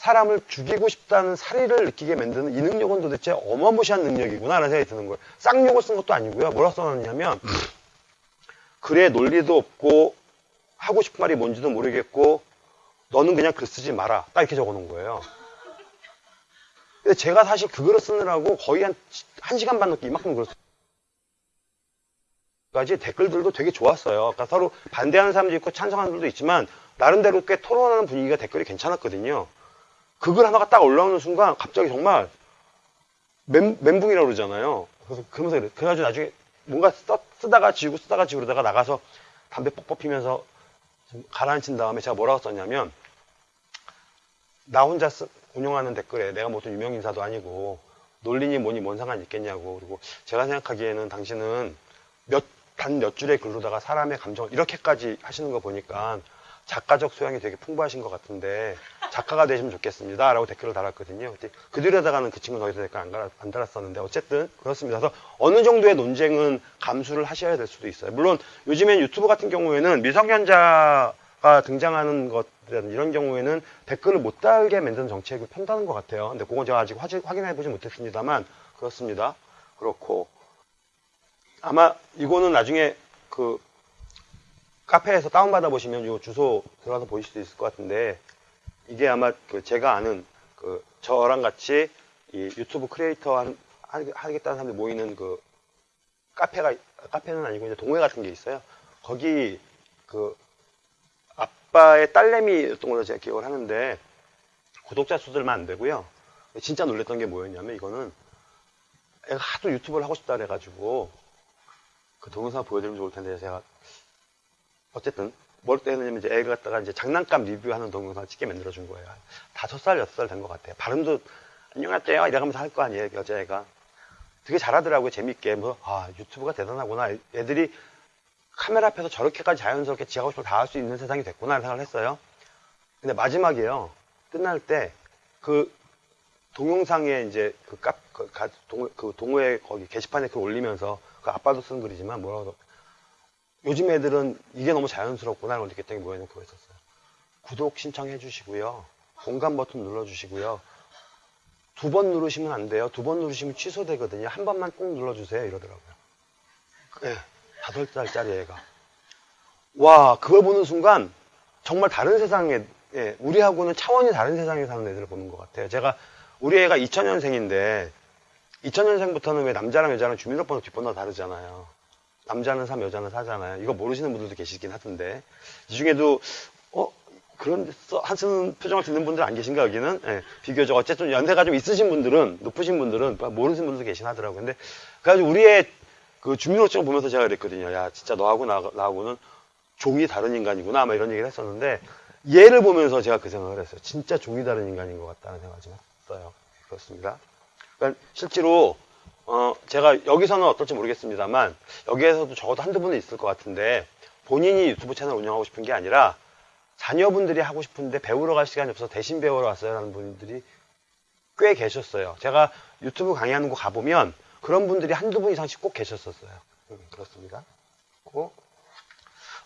사람을 죽이고 싶다는 사리를 느끼게 만드는 이 능력은 도대체 어마무시한 능력이구나 라는 생각이 드는 거예요. 쌍욕을 쓴 것도 아니고요. 뭐라 써놨냐면 글에 논리도 없고 하고 싶은 말이 뭔지도 모르겠고 너는 그냥 글 쓰지 마라. 딱 이렇게 적어놓은 거예요. 근데 제가 사실 그거를 쓰느라고 거의 한, 한 시간 반 넘게 이만큼 글을 까지 댓글들도 되게 좋았어요. 그러니까 서로 반대하는 사람도 있고 찬성하는 분도 있지만 나름대로 꽤 토론하는 분위기가 댓글이 괜찮았거든요. 그걸 하나가 딱 올라오는 순간 갑자기 정말 멘, 멘붕이라고 그러잖아요. 그래서 그러면서 그래. 그래가지고 나중에 뭔가 써, 쓰다가 지우고 쓰다가 지우고 그러다가 나가서 담배 뻑뻑 피면서 가라앉힌 다음에 제가 뭐라고 썼냐면 나 혼자 쓰, 운영하는 댓글에 내가 무슨 유명 인사도 아니고 논리니 뭐니 뭔 상관이 있겠냐고 그리고 제가 생각하기에는 당신은 몇 단몇 줄의 글로다가 사람의 감정을 이렇게까지 하시는 거 보니까 작가적 소양이 되게 풍부하신 것 같은데 작가가 되시면 좋겠습니다. 라고 댓글을 달았거든요. 그 뒤로다가는 그 친구는 거기서 댓글 안, 달았- 안 달았었는데 어쨌든 그렇습니다. 그래서 어느 정도의 논쟁은 감수를 하셔야 될 수도 있어요. 물론 요즘엔 유튜브 같은 경우에는 미성년자가 등장하는 것이라든 이런 경우에는 댓글을 못 달게 만드는 정책을 편다는 것 같아요. 근데 그건 제가 아직 확인해 보지 못했습니다만 그렇습니다. 그렇고 아마 이거는 나중에 그 카페에서 다운받아 보시면 이 주소 들어가서 보실 수도 있을 것 같은데 이게 아마 그 제가 아는 그 저랑 같이 이 유튜브 크리에이터 한- 하- 하겠다는 사람들 모이는 그 카페가 카페는 아니고 이제 동호회 같은 게 있어요. 거기 그 아빠의 딸내미였던 걸로 제가 기억을 하는데 구독자 수들만 안 되고요. 진짜 놀랬던 게 뭐였냐면 이거는 애가 하도 유튜브를 하고 싶다 그래가지고 그 동영상 보여드리면 좋을 텐데 제가 어쨌든 뭘 때냐면 이제 애가 갖다가 이제 장난감 리뷰하는 동영상 찍게 만들어 준 거예요. 다섯 살, 여섯 살 된 것 같아요. 발음도 안녕하세요 이러면서 할 거 아니에요, 여자애가. 되게 잘하더라고요, 재밌게. 뭐, 아, 유튜브가 대단하구나. 애들이 카메라 앞에서 저렇게까지 자연스럽게 지 하고 싶은 다 할 수 있는 세상이 됐구나 생각을 했어요. 근데 마지막이에요. 끝날 때 그 동영상에 이제 그 카, 그, 가- 동, 그 동호회 거기 게시판에 글 올리면서 그 아빠도 쓰는 글이지만 뭐라고 요즘 애들은 이게 너무 자연스럽구나 라고 느꼈던 게 뭐였냐면 그거 있었어요. 구독 신청해 주시고요. 공감 버튼 눌러 주시고요. 두 번 누르시면 안 돼요. 두 번 누르시면 취소되거든요. 한 번만 꼭 눌러 주세요. 이러더라고요. 예, 다섯 살짜리 애가. 와, 그걸 보는 순간 정말 다른 세상에, 예, 우리하고는 차원이 다른 세상에 사는 애들을 보는 것 같아요. 제가, 우리 애가 2000년생인데, 2000년생부터는 왜 남자랑 여자랑 주민등록번호 뒷번호가 다르잖아요. 남자는 3, 여자는 4잖아요. 이거 모르시는 분들도 계시긴 하던데. 이 중에도, 어, 그런, 써, 하시는 표정을 듣는 분들 안 계신가, 여기는? 예, 비교적. 어쨌든 연세가 좀 있으신 분들은, 높으신 분들은, 모르시는 분들도 계신 하더라고요. 근데, 그래가지고 우리의 그 주민등록증을 보면서 제가 그랬거든요. 야, 진짜 너하고 나, 나하고는 종이 다른 인간이구나. 아마 이런 얘기를 했었는데, 얘를 보면서 제가 그 생각을 했어요. 진짜 종이 다른 인간인 것 같다는 생각을 좀 했어요. 그렇습니다. 그러니까 실제로 어, 제가 여기서는 어떨지 모르겠습니다만 여기에서도 적어도 한두 분은 있을 것 같은데 본인이 유튜브 채널 운영하고 싶은 게 아니라 자녀분들이 하고 싶은데 배우러 갈 시간이 없어서 대신 배우러 왔어요 라는 분들이 꽤 계셨어요. 제가 유튜브 강의하는 곳 가보면 그런 분들이 한두 분 이상씩 꼭 계셨었어요. 음, 그렇습니다. 그리고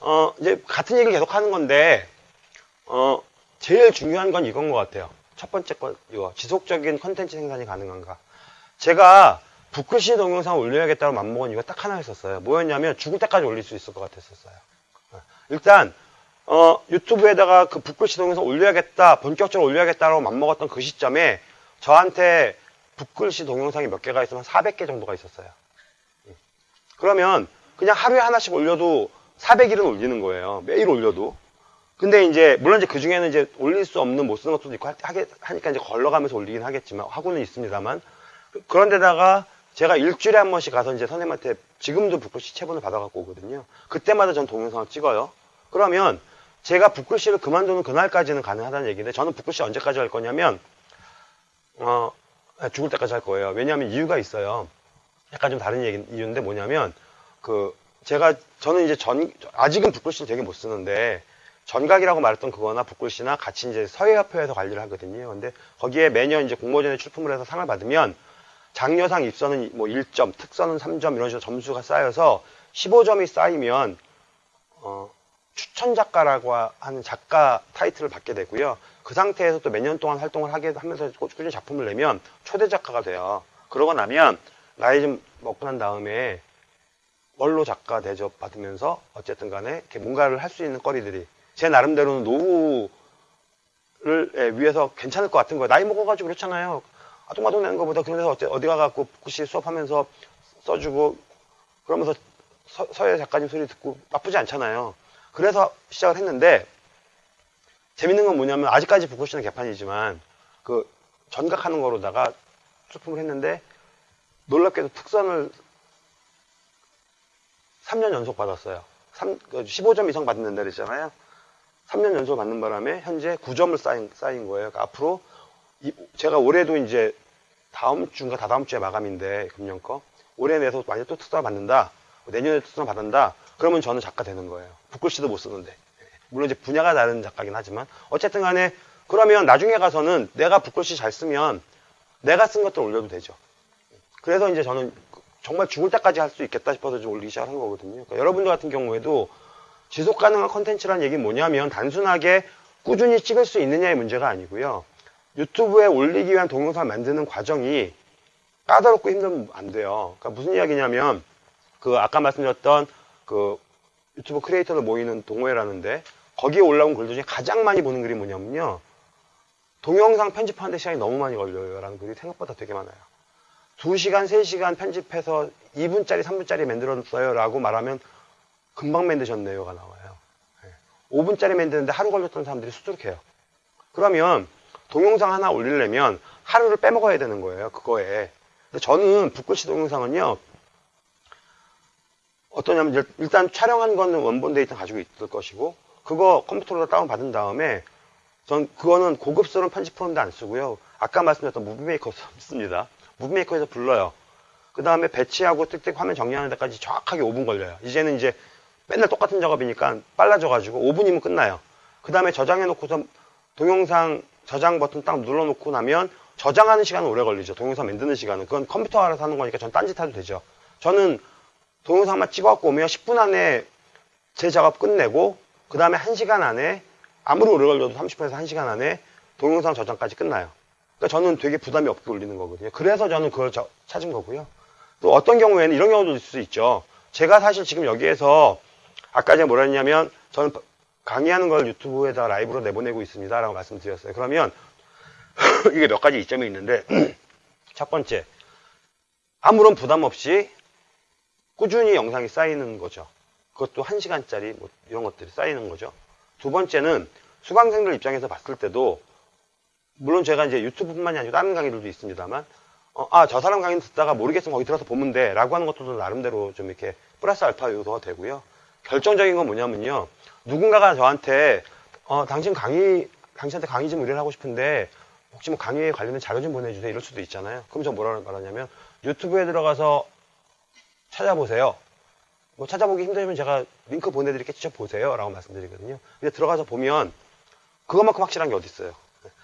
어, 이제 같은 얘기를 계속 하는 건데 어, 제일 중요한 건 이건 것 같아요. 첫 번째 거, 이거. 지속적인 컨텐츠 생산이 가능한가. 제가 붓글씨 동영상 올려야겠다고 맘먹은 이유가 딱 하나 있었어요. 뭐였냐면 죽을 때까지 올릴 수 있을 것 같았었어요. 어, 일단, 어, 유튜브에다가 그 붓글씨 동영상 올려야겠다, 본격적으로 올려야겠다고 맘먹었던 그 시점에 저한테 붓글씨 동영상이 몇 개가 있으면 400개 정도가 있었어요. 음. 그러면 그냥 하루에 하나씩 올려도 400일은 올리는 거예요. 매일 올려도. 근데 이제 물론 이제 그 중에는 이제 올릴 수 없는 못 쓰는 것도 있고 하니까 이제 걸러가면서 올리긴 하겠지만 하고는 있습니다만 그- 그런데다가 제가 일주일에 한 번씩 가서 이제 선생님한테 지금도 붓글씨 체본을 받아갖고 오거든요. 그때마다 전 동영상을 찍어요. 그러면 제가 붓글씨를 그만두는 그날까지는 가능하다는 얘기인데 저는 붓글씨 언제까지 할 거냐면 어 죽을 때까지 할 거예요. 왜냐하면 이유가 있어요. 약간 좀 다른 얘기 이유인데 뭐냐면 그 제가 저는 이제 전 아직은 붓글씨를 되게 못 쓰는데 전각이라고 말했던 그거나 붓글씨나 같이 이제 서예협회에서 관리를 하거든요. 근데 거기에 매년 이제 공모전에 출품을 해서 상을 받으면 장려상 입선은 뭐 1점, 특선은 3점 이런 식으로 점수가 쌓여서 15점이 쌓이면 어, 추천 작가라고 하는 작가 타이틀을 받게 되고요. 그 상태에서 또 몇 년 동안 활동을 하게 하면서 꾸준히 작품을 내면 초대 작가가 돼요. 그러고 나면 나이 좀 먹고 난 다음에 원로 작가 대접 받으면서 어쨌든 간에 뭔가를 할 수 있는 거리들이 제 나름대로는 노후를 예, 위해서 괜찮을 것 같은 거예요. 나이 먹어가지고 그렇잖아요. 아동아동 내는 것보다 그런 데서 어째- 어디 가갖고 붓글씨 수업하면서 써주고 그러면서 서, 서예 작가님 소리 듣고 나쁘지 않잖아요. 그래서 시작을 했는데 재밌는 건 뭐냐면 아직까지 붓글씨는 개판이지만 그 전각하는 거로다가 출품을 했는데 놀랍게도 특선을 3년 연속 받았어요. 3, 15점 이상 받는다 그랬잖아요. 3년 연속 받는 바람에 현재 9점을 쌓인, 쌓인 거예요. 그러니까 앞으로 이- 제가 올해도 이제 다음 주인가 다다음 주에 마감인데 금년 거 올해 내서 만약 또 특사 받는다. 내년에 수상 받는다. 그러면 저는 작가 되는 거예요. 붓글씨도 못 쓰는데. 물론 이제 분야가 다른 작가긴 하지만 어쨌든 간에 그러면 나중에 가서는 내가 붓글씨 잘 쓰면 내가 쓴 것들 올려도 되죠. 그래서 이제 저는 정말 죽을 때까지 할 수 있겠다 싶어서 좀 올리기 시작한 거거든요. 그러니까 여러분들 같은 경우에도 지속 가능한 컨텐츠라는 얘기 뭐냐면 단순하게 꾸준히 찍을 수 있느냐의 문제가 아니고요. 유튜브에 올리기 위한 동영상 만드는 과정이 까다롭고 힘들면 안 돼요. 그러니까 무슨 이야기냐면 그 아까 말씀드렸던 그 유튜브 크리에이터들 모이는 동호회라는데 거기에 올라온 글들 중에 가장 많이 보는 글이 뭐냐면요. 동영상 편집하는데 시간이 너무 많이 걸려요. 라는 글이 생각보다 되게 많아요. 2시간, 3시간 편집해서 2분짜리, 3분짜리 만들었어요. 라고 말하면 금방 만드셨네요가 나와요. 5분짜리 만드는데 하루 걸렸던 사람들이 수두룩해요. 그러면 동영상 하나 올리려면 하루를 빼먹어야 되는 거예요. 그거에. 저는 붓글씨 동영상은요. 어떠냐면 일- 일단 촬영한 거는 원본 데이터 가지고 있을 것이고 그거 컴퓨터로 다운 받은 다음에 전 그거는 고급스러운 편집 프로그램도 안 쓰고요. 아까 말씀드렸던 Movie Maker 씁니다. Movie Maker에서 불러요. 그 다음에 배치하고 띡띡 화면 정리하는 데까지 정확하게 5분 걸려요. 이제는 이제 맨날 똑같은 작업이니까 빨라져가지고 5분이면 끝나요. 그 다음에 저장해놓고서 동영상 저장 버튼 딱 눌러놓고 나면 저장하는 시간은 오래 걸리죠. 동영상 만드는 시간은. 그건 컴퓨터 알아서 하는 거니까 전 딴짓 해도 되죠. 저는 동영상만 찍어갖고 오면 10분 안에 제 작업 끝내고 그 다음에 1시간 안에 아무리 오래 걸려도 30분에서 1시간 안에 동영상 저장까지 끝나요. 그러니까 저는 되게 부담이 없게 올리는 거거든요. 그래서 저는 그걸 저- 찾은 거고요. 또 어떤 경우에는 이런 경우도 있을 수 있죠. 제가 사실 지금 여기에서 아까 제가 뭐라 했냐면 저는 강의하는 걸 유튜브에다 라이브로 내보내고 있습니다. 라고 말씀드렸어요. 그러면 이게 몇 가지 이점이 있는데 첫 번째 아무런 부담 없이 꾸준히 영상이 쌓이는 거죠. 그것도 한 시간짜리 뭐 이런 것들이 쌓이는 거죠. 두 번째는 수강생들 입장에서 봤을 때도 물론 제가 이제 유튜브뿐만이 아니고 다른 강의들도 있습니다만 어, 아, 저 사람 강의 듣다가 모르겠으면 거기 들어서 보면 돼. 라고 하는 것도 나름대로 좀 이렇게 플러스 알파 요소가 되고요. 결정적인 건 뭐냐면요. 누군가가 저한테, 어, 당신 강의, 당신한테 강의 좀 의뢰를 하고 싶은데, 혹시 뭐 강의에 관련된 자료 좀 보내주세요. 이럴 수도 있잖아요. 그럼 저 뭐라 말하냐면, 유튜브에 들어가서 찾아보세요. 뭐 찾아보기 힘들면 제가 링크 보내드릴게 직접 보세요. 라고 말씀드리거든요. 근데 들어가서 보면, 그것만큼 확실한 게 어디 있어요.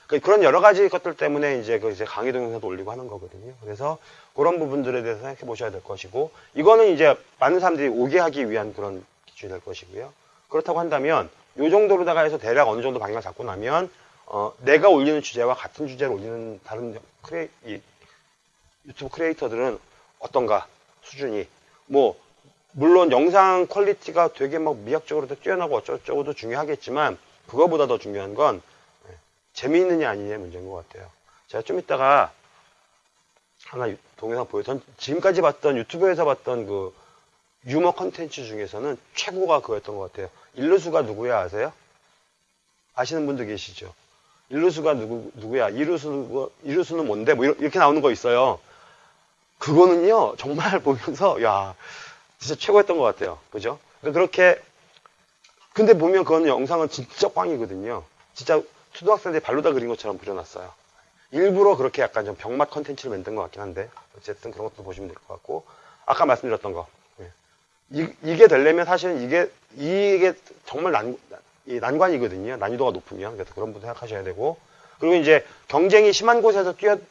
그- 그런 여러 가지 것들 때문에 이제 그 이제 강의 동영상도 올리고 하는 거거든요. 그래서 그런 부분들에 대해서 생각해 보셔야 될 것이고, 이거는 이제 많은 사람들이 오게 하기 위한 그런 기준이 될 것이고요. 그렇다고 한다면, 요 정도로다가 해서 대략 어느 정도 방향을 잡고 나면, 어, 내가 올리는 주제와 같은 주제를 올리는 다른 크레, 이, 유튜브 크리에이터들은 어떤가, 수준이. 뭐, 물론 영상 퀄리티가 되게 막 미학적으로 뛰어나고 어쩌고저쩌고도 중요하겠지만, 그거보다 더 중요한 건, 재미있느냐 아니냐의 문제인 것 같아요. 제가 좀 이따가 하나 유- 동영상 보여. 전 지금까지 봤던 유튜브에서 봤던 그 유머 컨텐츠 중에서는 최고가 그거였던 것 같아요. 일루수가 누구야 아세요? 아시는 분들 계시죠? 일루수가 누구, 누구야? 이루수, 이루수는 뭔데? 뭐 이렇게 나오는 거 있어요. 그거는요, 정말 보면서, 야, 진짜 최고였던 것 같아요. 그죠? 그러니까 그렇게, 근데 보면 그건 영상은 진짜 꽝이거든요. 진짜 초등학생들이 발로다 그린 것처럼 그려놨어요. 일부러 그렇게 약간 좀 병맛 컨텐츠를 만든 것 같긴 한데, 어쨌든 그런 것도 보시면 될 것 같고, 아까 말씀드렸던 거. 예. 이, 게 되려면 사실은 이게, 이게 정말 난, 이 난관이거든요. 난이도가 높으면. 그래서 그런 분들 생각하셔야 되고, 그리고 이제 경쟁이 심한 곳에서 뛰어들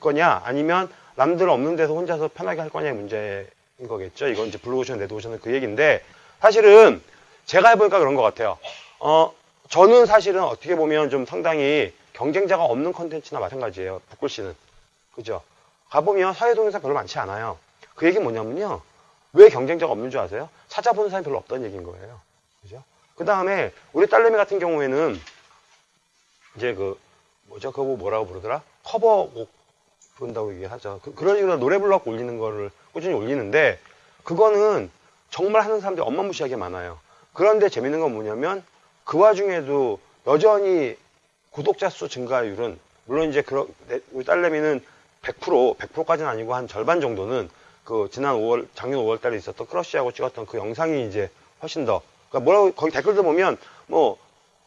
거냐, 아니면 남들 없는 데서 혼자서 편하게 할 거냐의 문제인 거겠죠. 이건 이제 블루오션, 레드오션은 그 얘기인데, 사실은 제가 해보니까 그런 것 같아요. 어, 저는 사실은 어떻게 보면 좀 상당히 경쟁자가 없는 컨텐츠나 마찬가지예요. 붓글씨는. 그죠? 가보면 사회동영상 별로 많지 않아요. 그 얘기 뭐냐면요. 왜 경쟁자가 없는 줄 아세요? 찾아보는 사람이 별로 없다는 얘기인 거예요. 그죠? 그 다음에 우리 딸내미 같은 경우에는 이제 그 뭐죠? 그거 뭐라고 부르더라? 커버곡 부른다고 얘기하죠. 그, 런 식으로 노래 불러갖고 올리는 거를 꾸준히 올리는데 그거는 정말 하는 사람들이 엄마무시하게 많아요. 그런데 재밌는 건 뭐냐면 그 와중에도 여전히 구독자 수 증가율은 물론 이제 그런 내- 우리 딸내미는 100% 100%까지는 아니고 한 절반 정도는 그 지난 5월 작년 5월 달에 있었던 크러쉬하고 찍었던 그 영상이 이제 훨씬 더 그러니까 뭐라고 거기 댓글들 보면 뭐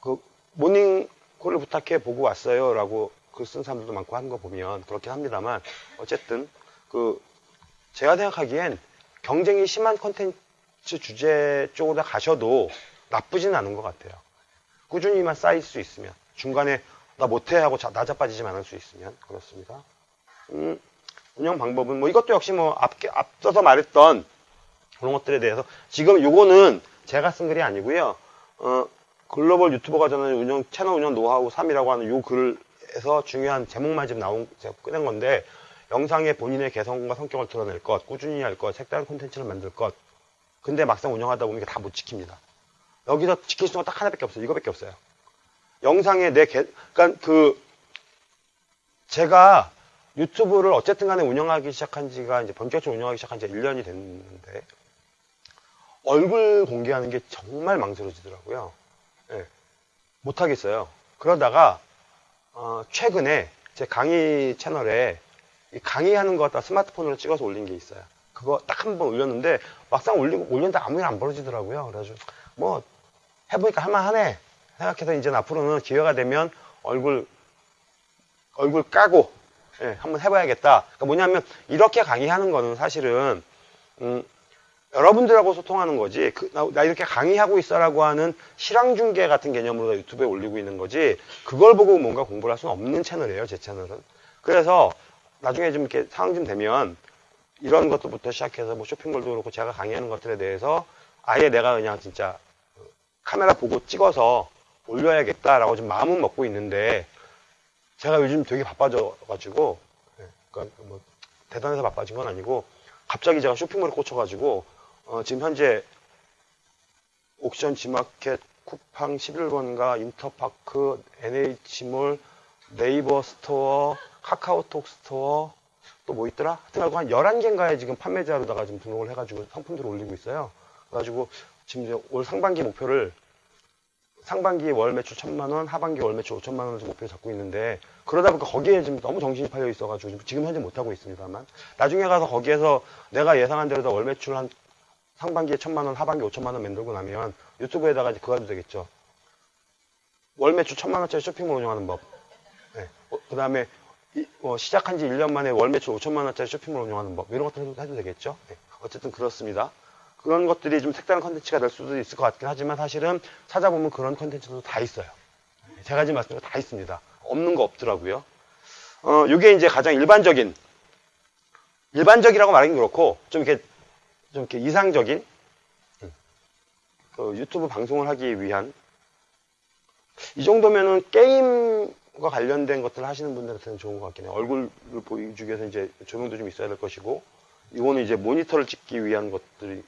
그 모닝콜을 부탁해 보고 왔어요라고 글 쓴 사람들도 많고 하는 거 보면 그렇긴 합니다만 어쨌든 그 제가 생각하기엔 경쟁이 심한 컨텐츠 주제 쪽으로 가셔도 나쁘진 않은 것 같아요. 꾸준히만 쌓일 수 있으면 중간에 나 못해 하고 자- 나자빠지지 않을 수 있으면 그렇습니다. 음, 운영 방법은 뭐 이것도 역시 뭐 앞, 앞서서 말했던 그런 것들에 대해서 지금 요거는 제가 쓴 글이 아니고요. 어, 글로벌 유튜버가 저는 운영 채널 운영 노하우 3이라고 하는 요 글에서 중요한 제목만 지금 나온 제가 꺼낸 건데 영상에 본인의 개성과 성격을 드러낼 것, 꾸준히 할 것, 색다른 콘텐츠를 만들 것. 근데 막상 운영하다 보면 이게 다 못 지킵니다. 여기서 지킬 수 있는 건 딱 하나밖에 없어요. 이거밖에 없어요. 영상에 내 개, 그러니까 그 제가 유튜브를 어쨌든 간에 운영하기 시작한 지가 이제 본격적으로 운영하기 시작한 지가 1년이 됐는데 얼굴 공개하는 게 정말 망설여지더라고요. 예, 못하겠어요. 그러다가 어, 최근에 제 강의 채널에 이 강의하는 거 갖다 스마트폰으로 찍어서 올린 게 있어요. 그거 딱 한 번 올렸는데 막상 올리고 올렸는데 아무 일 안 벌어지더라고요. 그래가지고 뭐 해보니까 할만하네 생각해서 이제 앞으로는 기회가 되면 얼굴 얼굴 까고 예, 한번 해봐야겠다. 그러니까 뭐냐면 이렇게 강의하는 거는 사실은 음, 여러분들하고 소통하는 거지. 그, 나, 나 이렇게 강의하고 있어라고 하는 실황 중계 같은 개념으로 유튜브에 올리고 있는 거지. 그걸 보고 뭔가 공부를 할 수는 없는 채널이에요. 제 채널은. 그래서 나중에 좀 이렇게 상황 좀 되면 이런 것들부터 시작해서 뭐 쇼핑몰도 그렇고 제가 강의하는 것들에 대해서 아예 내가 그냥 진짜 카메라 보고 찍어서 올려야겠다라고 좀 마음은 먹고 있는데 제가 요즘 되게 바빠져가지고 예, 그러니까 뭐 대단해서 바빠진 건 아니고 갑자기 제가 쇼핑몰에 꽂혀가지고 어, 지금 현재 옥션 지마켓 쿠팡 11번가 인터파크 NH몰 네이버 스토어 카카오톡 스토어 또 뭐 있더라? 하여튼 한 11개인가에 지금 판매자로다가 지금 등록을 해가지고 상품들을 올리고 있어요. 그래가지고 지금 올 상반기 목표를 상반기 월 매출 천만 원, 하반기 월 매출 5천만 원을 목표 잡고 있는데 그러다 보니까 거기에 지금 너무 정신이 팔려 있어가지고 지금- 현재 못 하고 있습니다만 나중에 가서 거기에서 내가 예상한 대로 다월 매출 한 상반기에 천만 원, 하반기 5천만 원 만들고 나면 유튜브에다가 이제 그거 해도 되겠죠. 월 매출 천만 원짜리 쇼핑몰 운영하는 법. 그 다음에 시작한 지 1년 만에 월 매출 5천만 원짜리 쇼핑몰 운영하는 법. 이런 것들 해도, 해도 되겠죠. 네. 어쨌든 그렇습니다. 그런 것들이 좀 색다른 컨텐츠가 될 수도 있을 것 같긴 하지만 사실은 찾아보면 그런 컨텐츠도 다 있어요. 지금 말씀드린 거 다 있습니다. 없는 거 없더라고요. 어, 이게 이제 가장 일반적인, 일반적이라고 말하긴 그렇고, 좀 이렇게, 좀 이렇게 이상적인, 음, 그 유튜브 방송을 하기 위한, 이 정도면은 게임과 관련된 것들을 하시는 분들한테는 좋은 것 같긴 해요. 얼굴을 보여주기 위해서 이제 조명도 좀 있어야 될 것이고, 이거는 이제 모니터를 찍기 위한 것들이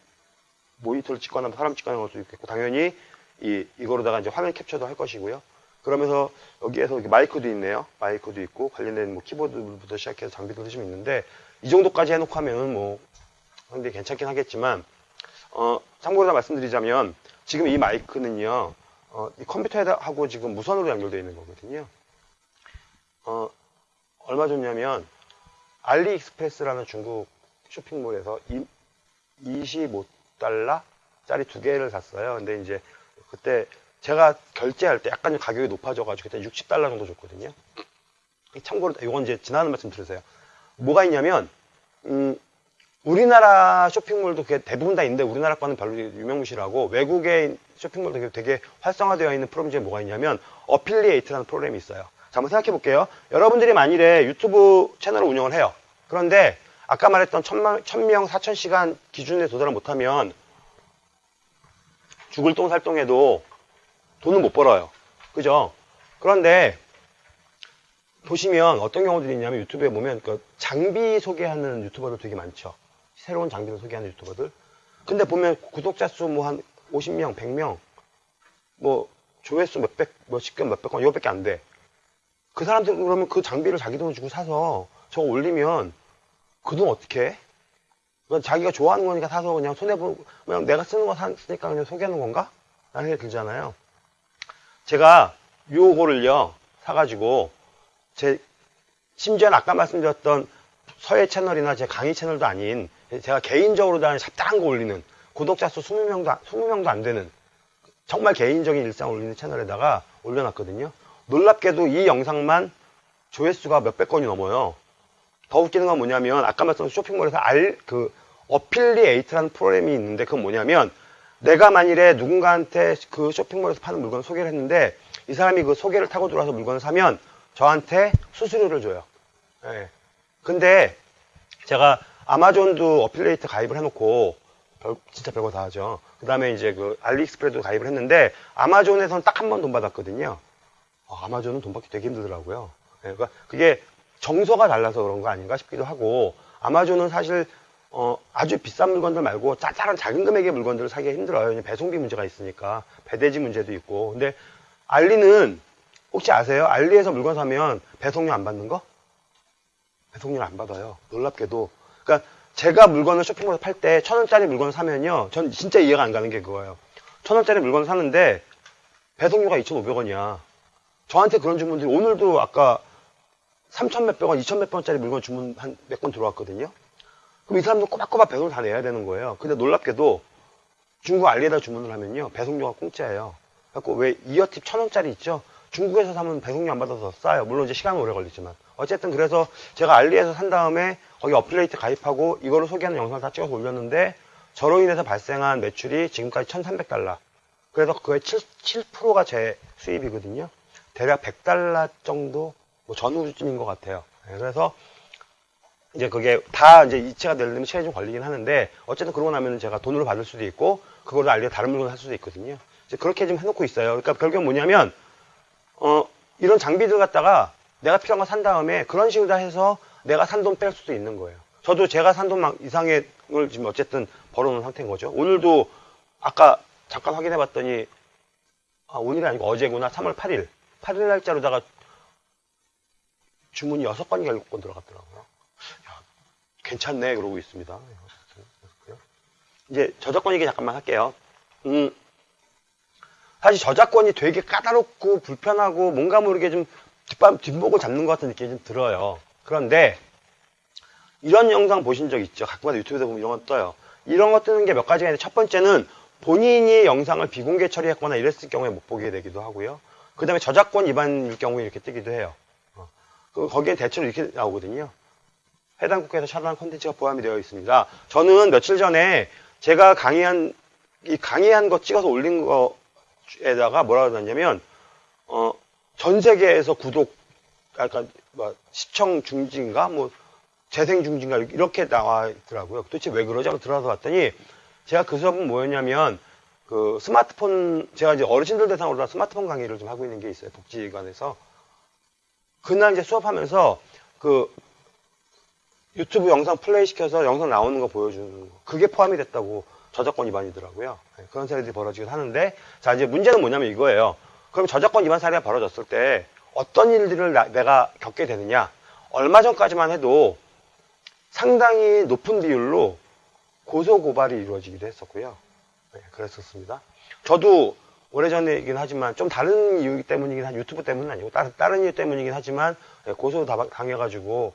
모니터를 찍거나 사람 할 수도 있겠고 당연히 이 이거로다가 이제 화면 캡처도 할 것이고요. 그러면서 여기에서 마이크도 있네요. 마이크도 있고 관련된 뭐 키보드부터 시작해서 장비들도 좀 있는데 이 정도까지 해놓고 하면은 뭐 근데 괜찮긴 하겠지만 어 참고로 다 말씀드리자면 지금 이 마이크는요 어, 이 컴퓨터하고 지금 무선으로 연결되어 있는 거거든요. 어 얼마 줬냐면 알리익스프레스라는 중국 쇼핑몰에서 25 달러짜리 두 개를 샀어요. 근데 이제 그때 제가 결제할 때 약간 가격이 높아져가지고 그때 60달러 정도 줬거든요. 참고로 이건 이제 지나는 말씀 드리세요. 뭐가 있냐면 음, 우리나라 쇼핑몰도 그게 대부분 다 있는데 우리나라 거는 별로 유명무실하고 외국의 쇼핑몰도 되게 활성화되어 있는 프로그램 중에 뭐가 있냐면 affiliate라는 프로그램이 있어요. 자, 한번 생각해 볼게요. 여러분들이 만일에 유튜브 채널을 운영을 해요. 그런데 아까 말했던 천만, 천명, 사천 시간 기준에 도달을 못하면 죽을 똥 살 똥해도 돈은 못 벌어요. 그죠? 그런데 보시면 어떤 경우들이 있냐면 유튜브에 보면 그 장비 소개하는 유튜버들 되게 많죠. 새로운 장비를 소개하는 유튜버들. 근데 보면 구독자 수 뭐 한 50명, 100명, 뭐 조회수 몇백, 몇십 건, 몇백 건, 이거밖에 안 돼. 그 사람들 그러면 그 장비를 자기 돈을 주고 사서 저거 올리면 그 돈 어떻게 해? 그건 자기가 좋아하는 거니까 사서 그냥 손해보고, 그냥 내가 쓰는 거 샀으니까 그냥 소개하는 건가? 라는 생각이 들잖아요. 제가 요거를요, 사가지고, 제, 심지어는 아까 말씀드렸던 서예 채널이나 제 강의 채널도 아닌, 제가 개인적으로 다 잡다한 거 올리는, 구독자 수 20명도, 20명도 안 되는, 정말 개인적인 일상 올리는 채널에다가 올려놨거든요. 놀랍게도 이 영상만 조회수가 몇백 건이 넘어요. 더 웃기는 건 뭐냐면 아까 말씀드린 쇼핑몰에서 알 그 affiliate라는 프로그램이 있는데 그건 뭐냐면 내가 만일에 누군가한테 그 쇼핑몰에서 파는 물건을 소개를 했는데 이 사람이 그 소개를 타고 들어와서 물건을 사면 저한테 수수료를 줘요. 예. 근데 제가 아마존도 affiliate 가입을 해놓고 별- 진짜 별거 다 하죠. 그 다음에 이제 그 알리익스프레스도 가입을 했는데 아마존에서는 딱 한 번 돈 받았거든요. 어, 아마존은 돈 받기 되게 힘들더라고요. 예, 그러니까 그게 정서가 달라서 그런 거 아닌가 싶기도 하고 아마존은 사실 어, 아주 비싼 물건들 말고 짜잘한 작은 금액의 물건들을 사기가 힘들어요. 배송비 문제가 있으니까 배대지 문제도 있고. 근데 알리는 혹시 아세요? 알리에서 물건 사면 배송료 안 받는 거? 배송료를 안 받아요. 놀랍게도. 그러니까 제가 물건을 쇼핑몰에서 팔 때 천 원짜리 물건을 사면요. 전 진짜 이해가 안 가는 게 그거예요. 천 원짜리 물건을 사는데 배송료가 2,500원이야. 저한테 그런 주문들이 오늘도 아까 3천 몇백 원, 2천 몇백 원짜리 물건 주문 한 몇 건 들어왔거든요. 그럼 이 사람도 꼬박꼬박 배송을 다 내야 되는 거예요. 근데 놀랍게도 중국 알리에다 주문을 하면요. 배송료가 공짜예요. 그래갖고 왜 이어팁 천 원짜리 있죠? 중국에서 사면 배송료 안 받아서 더 싸요. 물론 이제 시간은 오래 걸리지만. 어쨌든 그래서 제가 알리에서 산 다음에 거기 어플레이트 가입하고 이거를 소개하는 영상을 다 찍어서 올렸는데 저로 인해서 발생한 매출이 지금까지 1,300달러. 그래서 그의 7, 7%가 제 수입이거든요. 대략 100달러 정도 뭐 전후쯤인 것 같아요. 네, 그래서 이제 그게 다 이제 이체가 되려면 시간이 좀 걸리긴 하는데 어쨌든 그러고 나면 제가 돈으로 받을 수도 있고 그걸로 알리에 다른 물건을 살 수도 있거든요. 이제 그렇게 좀 해놓고 있어요. 그러니까 결국은 뭐냐면 어 이런 장비들 갖다가 내가 필요한 거 산 다음에 그런 식으로 다 해서 내가 산 돈 뺄 수도 있는 거예요. 저도 제가 산 돈 이상의 걸 지금 어쨌든 벌어놓은 상태인 거죠. 오늘도 아까 잠깐 확인해 봤더니 아, 오늘이 아니고 어제구나. 3월 8일. 8일 날짜로다가 주문이 6건이 7건 들어갔더라고요. 야, 괜찮네. 그러고 있습니다. 이제 저작권 얘기 잠깐만 할게요. 음, 사실 저작권이 되게 까다롭고 불편하고 뭔가 모르게 좀 뒷밤, 뒷목을 잡는 것 같은 느낌이 좀 들어요. 그런데 이런 영상 보신 적 있죠? 가끔가다 유튜브에서 보면 이런 거 떠요. 이런 거 뜨는 게 몇 가지가 있는데 첫 번째는 본인이 영상을 비공개 처리했거나 이랬을 경우에 못 보게 되기도 하고요. 그 다음에 저작권 위반일 경우에 이렇게 뜨기도 해요. 어. 그 거기에 대체로 이렇게 나오거든요. 해당 국가에서 차단한 콘텐츠가 포함이 되어 있습니다. 저는 며칠 전에 제가 강의한, 이 강의한 거 찍어서 올린 거에다가 뭐라 그러냐면, 어, 전 세계에서 구독, 약간, 뭐, 시청 중지인가? 뭐, 재생 중지인가? 이렇게 나와 있더라고요. 도대체 왜 그러지? 하고 들어가서 봤더니, 제가 그 수업은 뭐였냐면, 그 스마트폰, 제가 이제 어르신들 대상으로 스마트폰 강의를 좀 하고 있는 게 있어요. 복지관에서. 그날 이제 수업하면서, 그, 유튜브 영상 플레이 시켜서 영상 나오는 거 보여주는 거. 그게 포함이 됐다고 저작권 위반이더라고요. 네, 그런 사례들이 벌어지긴 하는데, 자, 이제 문제는 뭐냐면 이거예요. 그럼 저작권 위반 사례가 벌어졌을 때 어떤 일들을 나- 내가 겪게 되느냐. 얼마 전까지만 해도 상당히 높은 비율로 고소 고발이 이루어지기도 했었고요. 네, 그랬었습니다. 저도 오래전이긴 하지만 좀 다른 이유 때문이긴 한 유튜브 때문은 아니고 다른, 다른 이유 때문이긴 하지만 네, 고소 다- 당해가지고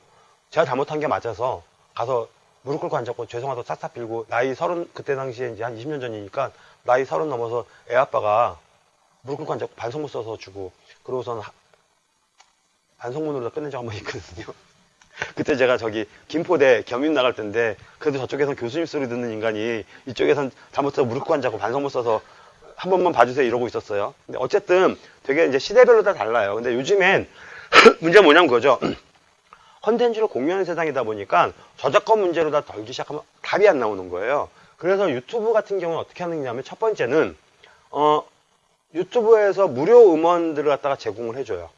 제가 잘못한 게 맞아서 가서 무릎 꿇고 앉았고 죄송하다고 싹싹 빌고 나이 서른 그때 당시에 이제 한 20년 전이니까 나이 서른 넘어서 애 아빠가 무릎 꿇고 앉았고 반성문 써서 주고 그러고서는 하- 반성문으로 끝낸 적 한 번 있거든요. 그때 제가 저기 김포대 겸임 나갈 때인데 그래도 저쪽에선 교수님 소리 듣는 인간이 이쪽에선 잘못해서 무릎 꿇고 앉았고 반성문 써서 한 번만 봐주세요 이러고 있었어요. 근데 어쨌든 되게 이제 시대별로 다 달라요. 근데 요즘엔 문제가 뭐냐면 그거죠. 컨텐츠를 공유하는 세상이다 보니까 저작권 문제로 다 덜기 시작하면 답이 안 나오는 거예요. 그래서 유튜브 같은 경우는 어떻게 하느냐면 첫 번째는 어, 유튜브에서 무료 음원들을 갖다가 제공을 해줘요.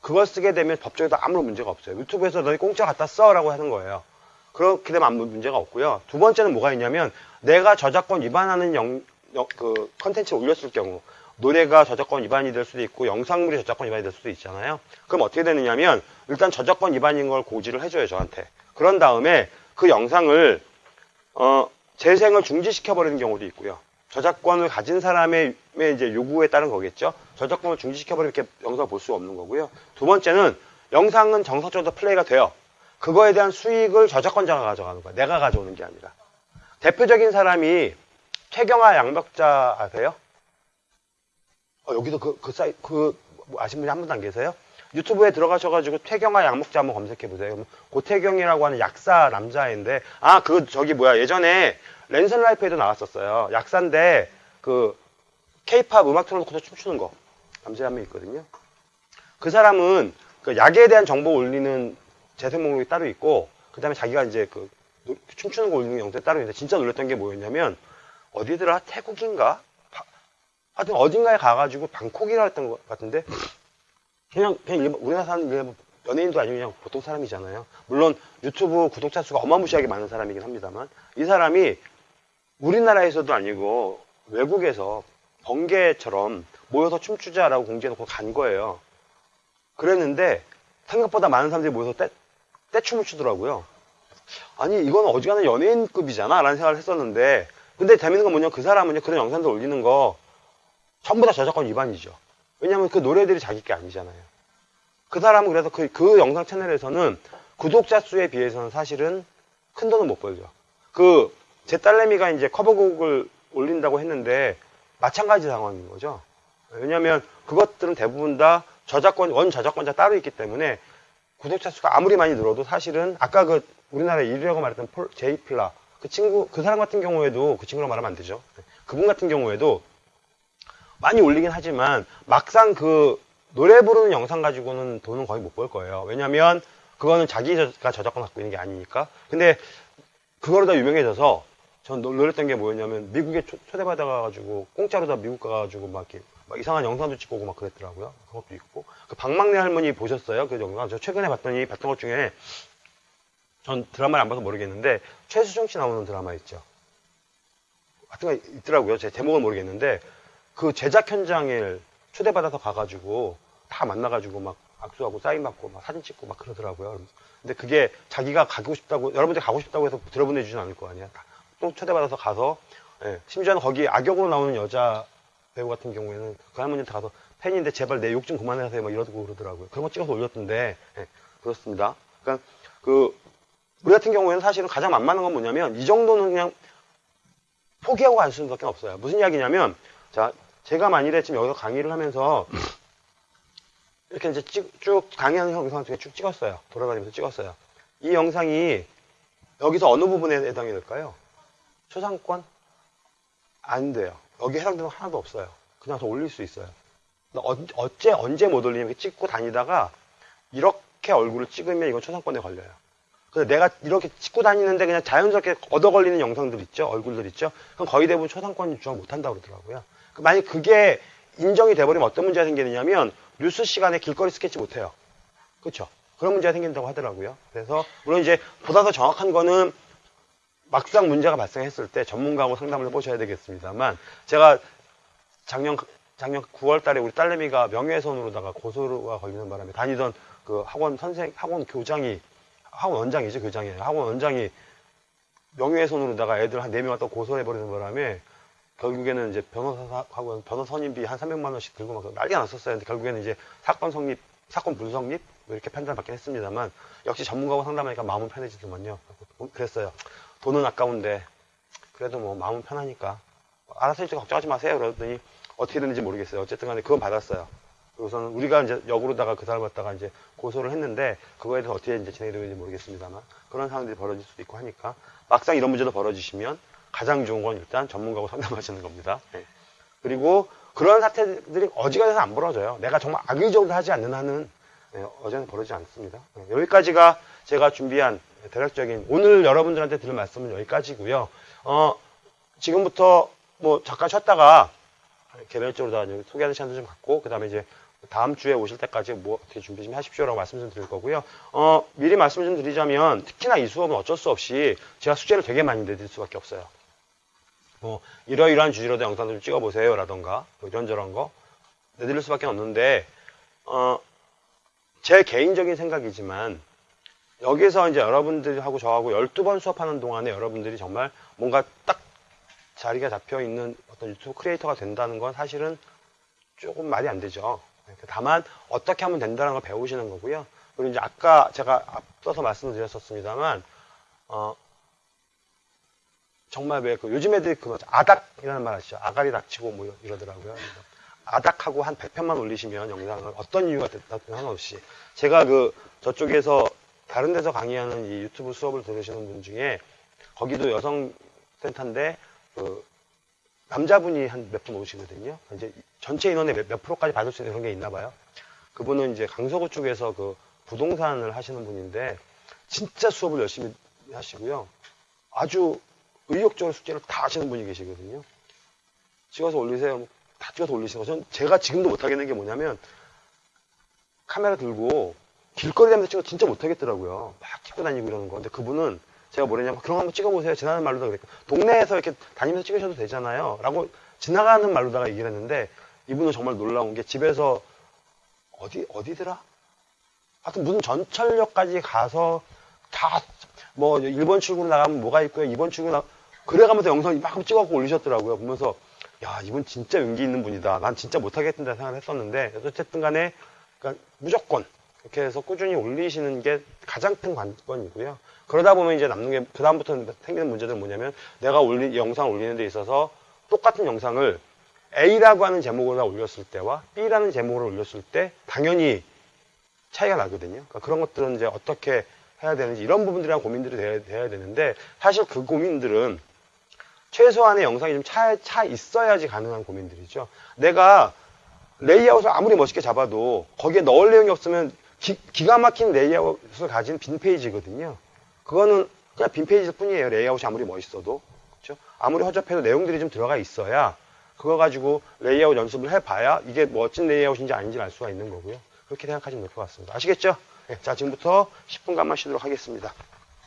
그걸 쓰게 되면 법적으로 아무런 문제가 없어요. 유튜브에서 너희 공짜 갖다 써라고 하는 거예요. 그렇게 되면 아무 문제가 없고요. 두 번째는 뭐가 있냐면 내가 저작권 위반하는 영, 영- 그 컨텐츠를 올렸을 경우 노래가 저작권 위반이 될 수도 있고 영상물이 저작권 위반이 될 수도 있잖아요. 그럼 어떻게 되느냐면 일단 저작권 위반인 걸 고지를 해줘요 저한테. 그런 다음에 그 영상을 어, 재생을 중지시켜 버리는 경우도 있고요. 저작권을 가진 사람의 이제 요구에 따른 거겠죠. 저작권을 중지시켜 버리면 이렇게 영상을 볼 수 없는 거고요. 두 번째는 영상은 정상적으로 플레이가 돼요. 그거에 대한 수익을 저작권자가 가져가는 거야. 내가 가져오는 게 아니라. 대표적인 사람이 최경화 양벽자 아세요? 어, 여기도 그, 그 사이, 그, 뭐 아시는 분이 한 분도 안 계세요? 유튜브에 들어가셔가지고 퇴경아 약먹자 한번 검색해 보세요. 그러면 고퇴경이라고 하는 약사 남자인데 아 그 저기 뭐야 예전에 랜선 라이프에도 나왔었어요. 약사인데 그 케이팝 음악 틀어놓고서 춤추는 거 남자 한 명 있거든요. 그 사람은 그 약에 대한 정보 올리는 재생 목록이 따로 있고 그 다음에 자기가 이제 그 노- 춤추는 거 올리는 영상이 따로 있는데 진짜 놀랐던 게 뭐였냐면 어디더라 태국인가 바- 하여튼 어딘가에 가가지고 방콕이라 했던 것 같은데 그냥 그냥 일반- 우리나라 사람 그냥 연예인도 아니고 그냥 보통 사람이잖아요. 물론 유튜브 구독자 수가 어마무시하게 많은 사람이긴 합니다만 이 사람이 우리나라에서도 아니고 외국에서 번개처럼 모여서 춤추자라고 공지해놓고 간 거예요. 그랬는데 생각보다 많은 사람들이 모여서 떼, 떼춤을 추더라고요. 아니 이건 어지간한 연예인급이잖아 라는 생각을 했었는데 근데 재밌는 건 뭐냐면 그 사람은요 그런 영상들 올리는 거 전부 다 저작권 위반이죠. 왜냐하면 그 노래들이 자기 게 아니잖아요. 그 사람은 그래서 그, 그 영상 채널에서는 구독자 수에 비해서는 사실은 큰 돈은 못 벌죠. 그, 제 딸내미가 이제 커버곡을 올린다고 했는데, 마찬가지 상황인 거죠. 왜냐면 그것들은 대부분 다 저작권, 원 저작권자 따로 있기 때문에 구독자 수가 아무리 많이 늘어도 사실은 아까 그 우리나라 1위라고 말했던 폴, 제이플라, 그 친구, 그 사람 같은 경우에도 그 친구라고 말하면 안 되죠. 그분 같은 경우에도 많이 올리긴 하지만 막상 그 노래 부르는 영상 가지고는 돈은 거의 못 벌 거예요. 왜냐면 그거는 자기가 저작권 갖고 있는 게 아니니까. 근데 그거로 다 유명해져서 전 놀- 놀랬던 게 뭐였냐면 미국에 초, 대받아가가지고 공짜로 다 미국 가가지고 막 이렇게 막 이상한 영상도 찍고 오고 막 그랬더라고요. 그것도 있고. 그 박막내 할머니 보셨어요? 그 영상. 저 최근에 봤더니 봤던 것 중에 전 드라마를 안 봐서 모르겠는데 최수종 씨 나오는 드라마 있죠. 거 있더라고요. 제 제목은 모르겠는데 그 제작 현장에 초대받아서 가가지고 다 만나가지고 막 악수하고 사인 받고 막 사진 찍고 막 그러더라고요. 근데 그게 자기가 가고 싶다고 여러분들 가고 싶다고 해서 들어보내주진 않을 거 아니야. 또 초대받아서 가서 예, 심지어는 거기 악역으로 나오는 여자 배우 같은 경우에는 그 할머니한테 가서 팬인데 제발 내 욕 좀 그만하세요 막 이러고 그러더라고요. 그런 거 찍어서 올렸던데 예, 그렇습니다. 그러니까 그 우리 같은 경우에는 사실은 가장 만만한 건 뭐냐면 이 정도는 그냥 포기하고 갈 수밖에 없어요. 무슨 이야기냐면 자 제가 만일에 지금 여기서 강의를 하면서 이렇게 이제 쭉, 쭉 강의하는 영상 중에 쭉 찍었어요. 돌아다니면서 찍었어요. 이 영상이 여기서 어느 부분에 해당이 될까요? 초상권? 안 돼요. 여기 해당되는 거 하나도 없어요. 그냥 더 올릴 수 있어요. 어, 어째 언제 못 올리면 이렇게 찍고 다니다가 이렇게 얼굴을 찍으면 이건 초상권에 걸려요. 그래서 내가 이렇게 찍고 다니는데 그냥 자연스럽게 얻어 걸리는 영상들 있죠? 얼굴들 있죠? 그럼 거의 대부분 초상권 유추가 못한다고 그러더라고요. 그 만약 그게 인정이 돼버리면 어떤 문제가 생기느냐면 뉴스 시간에 길거리 스케치 못 해요. 그렇죠? 그런 문제가 생긴다고 하더라고요. 그래서 물론 이제 보다 더 정확한 거는 막상 문제가 발생했을 때 전문가하고 상담을 해보셔야 되겠습니다만 제가 작년 작년 9월 달에 우리 딸내미가 명예훼손으로다가 고소가 걸리는 바람에 다니던 그 학원 선생 학원 교장이 학원 원장이죠 교장이에요 학원 원장이 명예훼손으로다가 애들 한 4명 갖다 고소를 해버리는 바람에 결국에는 이제 변호사하고 변호사 선임비 한 300만 원씩 들고 막 난리가 났었어요. 근데 결국에는 이제 사건 성립, 사건 불성립 뭐 이렇게 판단을 받긴 했습니다만 역시 전문가하고 상담하니까 마음은 편해지더만요. 그랬어요. 돈은 아까운데 그래도 뭐 마음은 편하니까 알아서 이제 걱정하지 마세요. 그러더니 어떻게 됐는지 모르겠어요. 어쨌든 간에 그건 받았어요. 그래서는 우리가 이제 역으로다가 그 사람 갖다가 이제 고소를 했는데 그거에 대해서 어떻게 이제 진행이 되는지 모르겠습니다만 그런 상황들이 벌어질 수도 있고 하니까 막상 이런 문제도 벌어지시면 가장 좋은 건 일단 전문가하고 상담하시는 겁니다. 예. 그리고 그런 사태들이 어지간해서 안 벌어져요. 내가 정말 악의적으로 하지 않는 한은 예, 어제는 벌어지지 않습니다. 예, 여기까지가 제가 준비한 대략적인 오늘 여러분들한테 드릴 말씀은 여기까지고요. 어, 지금부터 뭐 잠깐 쉬었다가 개별적으로 다 소개하는 시간도 좀 갖고 그 다음에 이제 다음 주에 오실 때까지 뭐 어떻게 준비 좀 하십시오라고 말씀 좀 드릴 거고요. 어, 미리 말씀 좀 드리자면 특히나 이 수업은 어쩔 수 없이 제가 숙제를 되게 많이 내드릴 수밖에 없어요. 뭐 이러이러한 주제로도 영상을 좀 찍어보세요 라던가 뭐 이런저런 거 내드릴 수밖에 없는데 어, 제 개인적인 생각이지만 여기서 이제 여러분들하고 저하고 12번 수업하는 동안에 여러분들이 정말 뭔가 딱 자리가 잡혀 있는 어떤 유튜브 크리에이터가 된다는 건 사실은 조금 말이 안 되죠. 다만 어떻게 하면 된다는 걸 배우시는 거고요. 그리고 이제 아까 제가 앞서서 말씀을 드렸었습니다만 어, 정말 왜 그 요즘 애들이 그 아닥이라는 말 아시죠? 아가리 닥치고 뭐 이러더라고요. 아닥하고 한 100편만 올리시면 영상을 어떤 이유가 됐든 상관없이 제가 그 저쪽에서 다른 데서 강의하는 이 유튜브 수업을 들으시는 분 중에 거기도 여성 센터인데 그 남자분이 한 몇 분 오시거든요. 이제 전체 인원의 몇, 몇 프로까지 받을 수 있는 그런 게 있나 봐요. 그분은 이제 강서구 쪽에서 그 부동산을 하시는 분인데 진짜 수업을 열심히 하시고요. 아주 의욕적으로 숙제를 다 하시는 분이 계시거든요. 찍어서 올리세요. 다 찍어서 올리시고 전 제가 지금도 못하겠는 게 뭐냐면 카메라 들고 길거리 다니면서 찍어 진짜 못하겠더라고요. 막 찍고 다니고 이러는 거. 근데 그분은 제가 뭐랬냐면 그런 거 한번 찍어보세요. 지나가는 말로다 그랬고 동네에서 이렇게 다니면서 찍으셔도 되잖아요. 라고 지나가는 말로다가 얘기를 했는데 이분은 정말 놀라운 게 집에서 어디 어디더라? 하여튼 무슨 전철역까지 가서 다 뭐 1번 출구로 나가면 뭐가 있고요. 2번 출구로 나 그래가면서 영상 막 찍어갖고 올리셨더라고요. 보면서 야 이분 진짜 용기 있는 분이다. 난 진짜 못하겠다 생각을 했었는데 어쨌든 간에 그러니까 무조건 이렇게 해서 꾸준히 올리시는 게 가장 큰 관건이고요. 그러다 보면 이제 남는 게 그다음부터 생기는 문제들은 뭐냐면 내가 올리 영상 올리는 데 있어서 똑같은 영상을 A라고 하는 제목으로 올렸을 때와 B라는 제목으로 올렸을 때 당연히 차이가 나거든요. 그러니까 그런 것들은 이제 어떻게 해야 되는지 이런 부분들이랑 고민들이 돼야, 돼야 되는데 사실 그 고민들은 최소한의 영상이 좀 차, 차 있어야지 가능한 고민들이죠. 내가 레이아웃을 아무리 멋있게 잡아도 거기에 넣을 내용이 없으면 기, 가 막힌 레이아웃을 가진 빈 페이지거든요. 그거는 그냥 빈 페이지일 뿐이에요. 레이아웃이 아무리 멋있어도. 그렇죠? 아무리 허접해도 내용들이 좀 들어가 있어야 그거 가지고 레이아웃 연습을 해봐야 이게 멋진 레이아웃인지 아닌지 알 수가 있는 거고요. 그렇게 생각하시면 될 것 같습니다. 아시겠죠? 네, 자, 지금부터 10분간만 쉬도록 하겠습니다.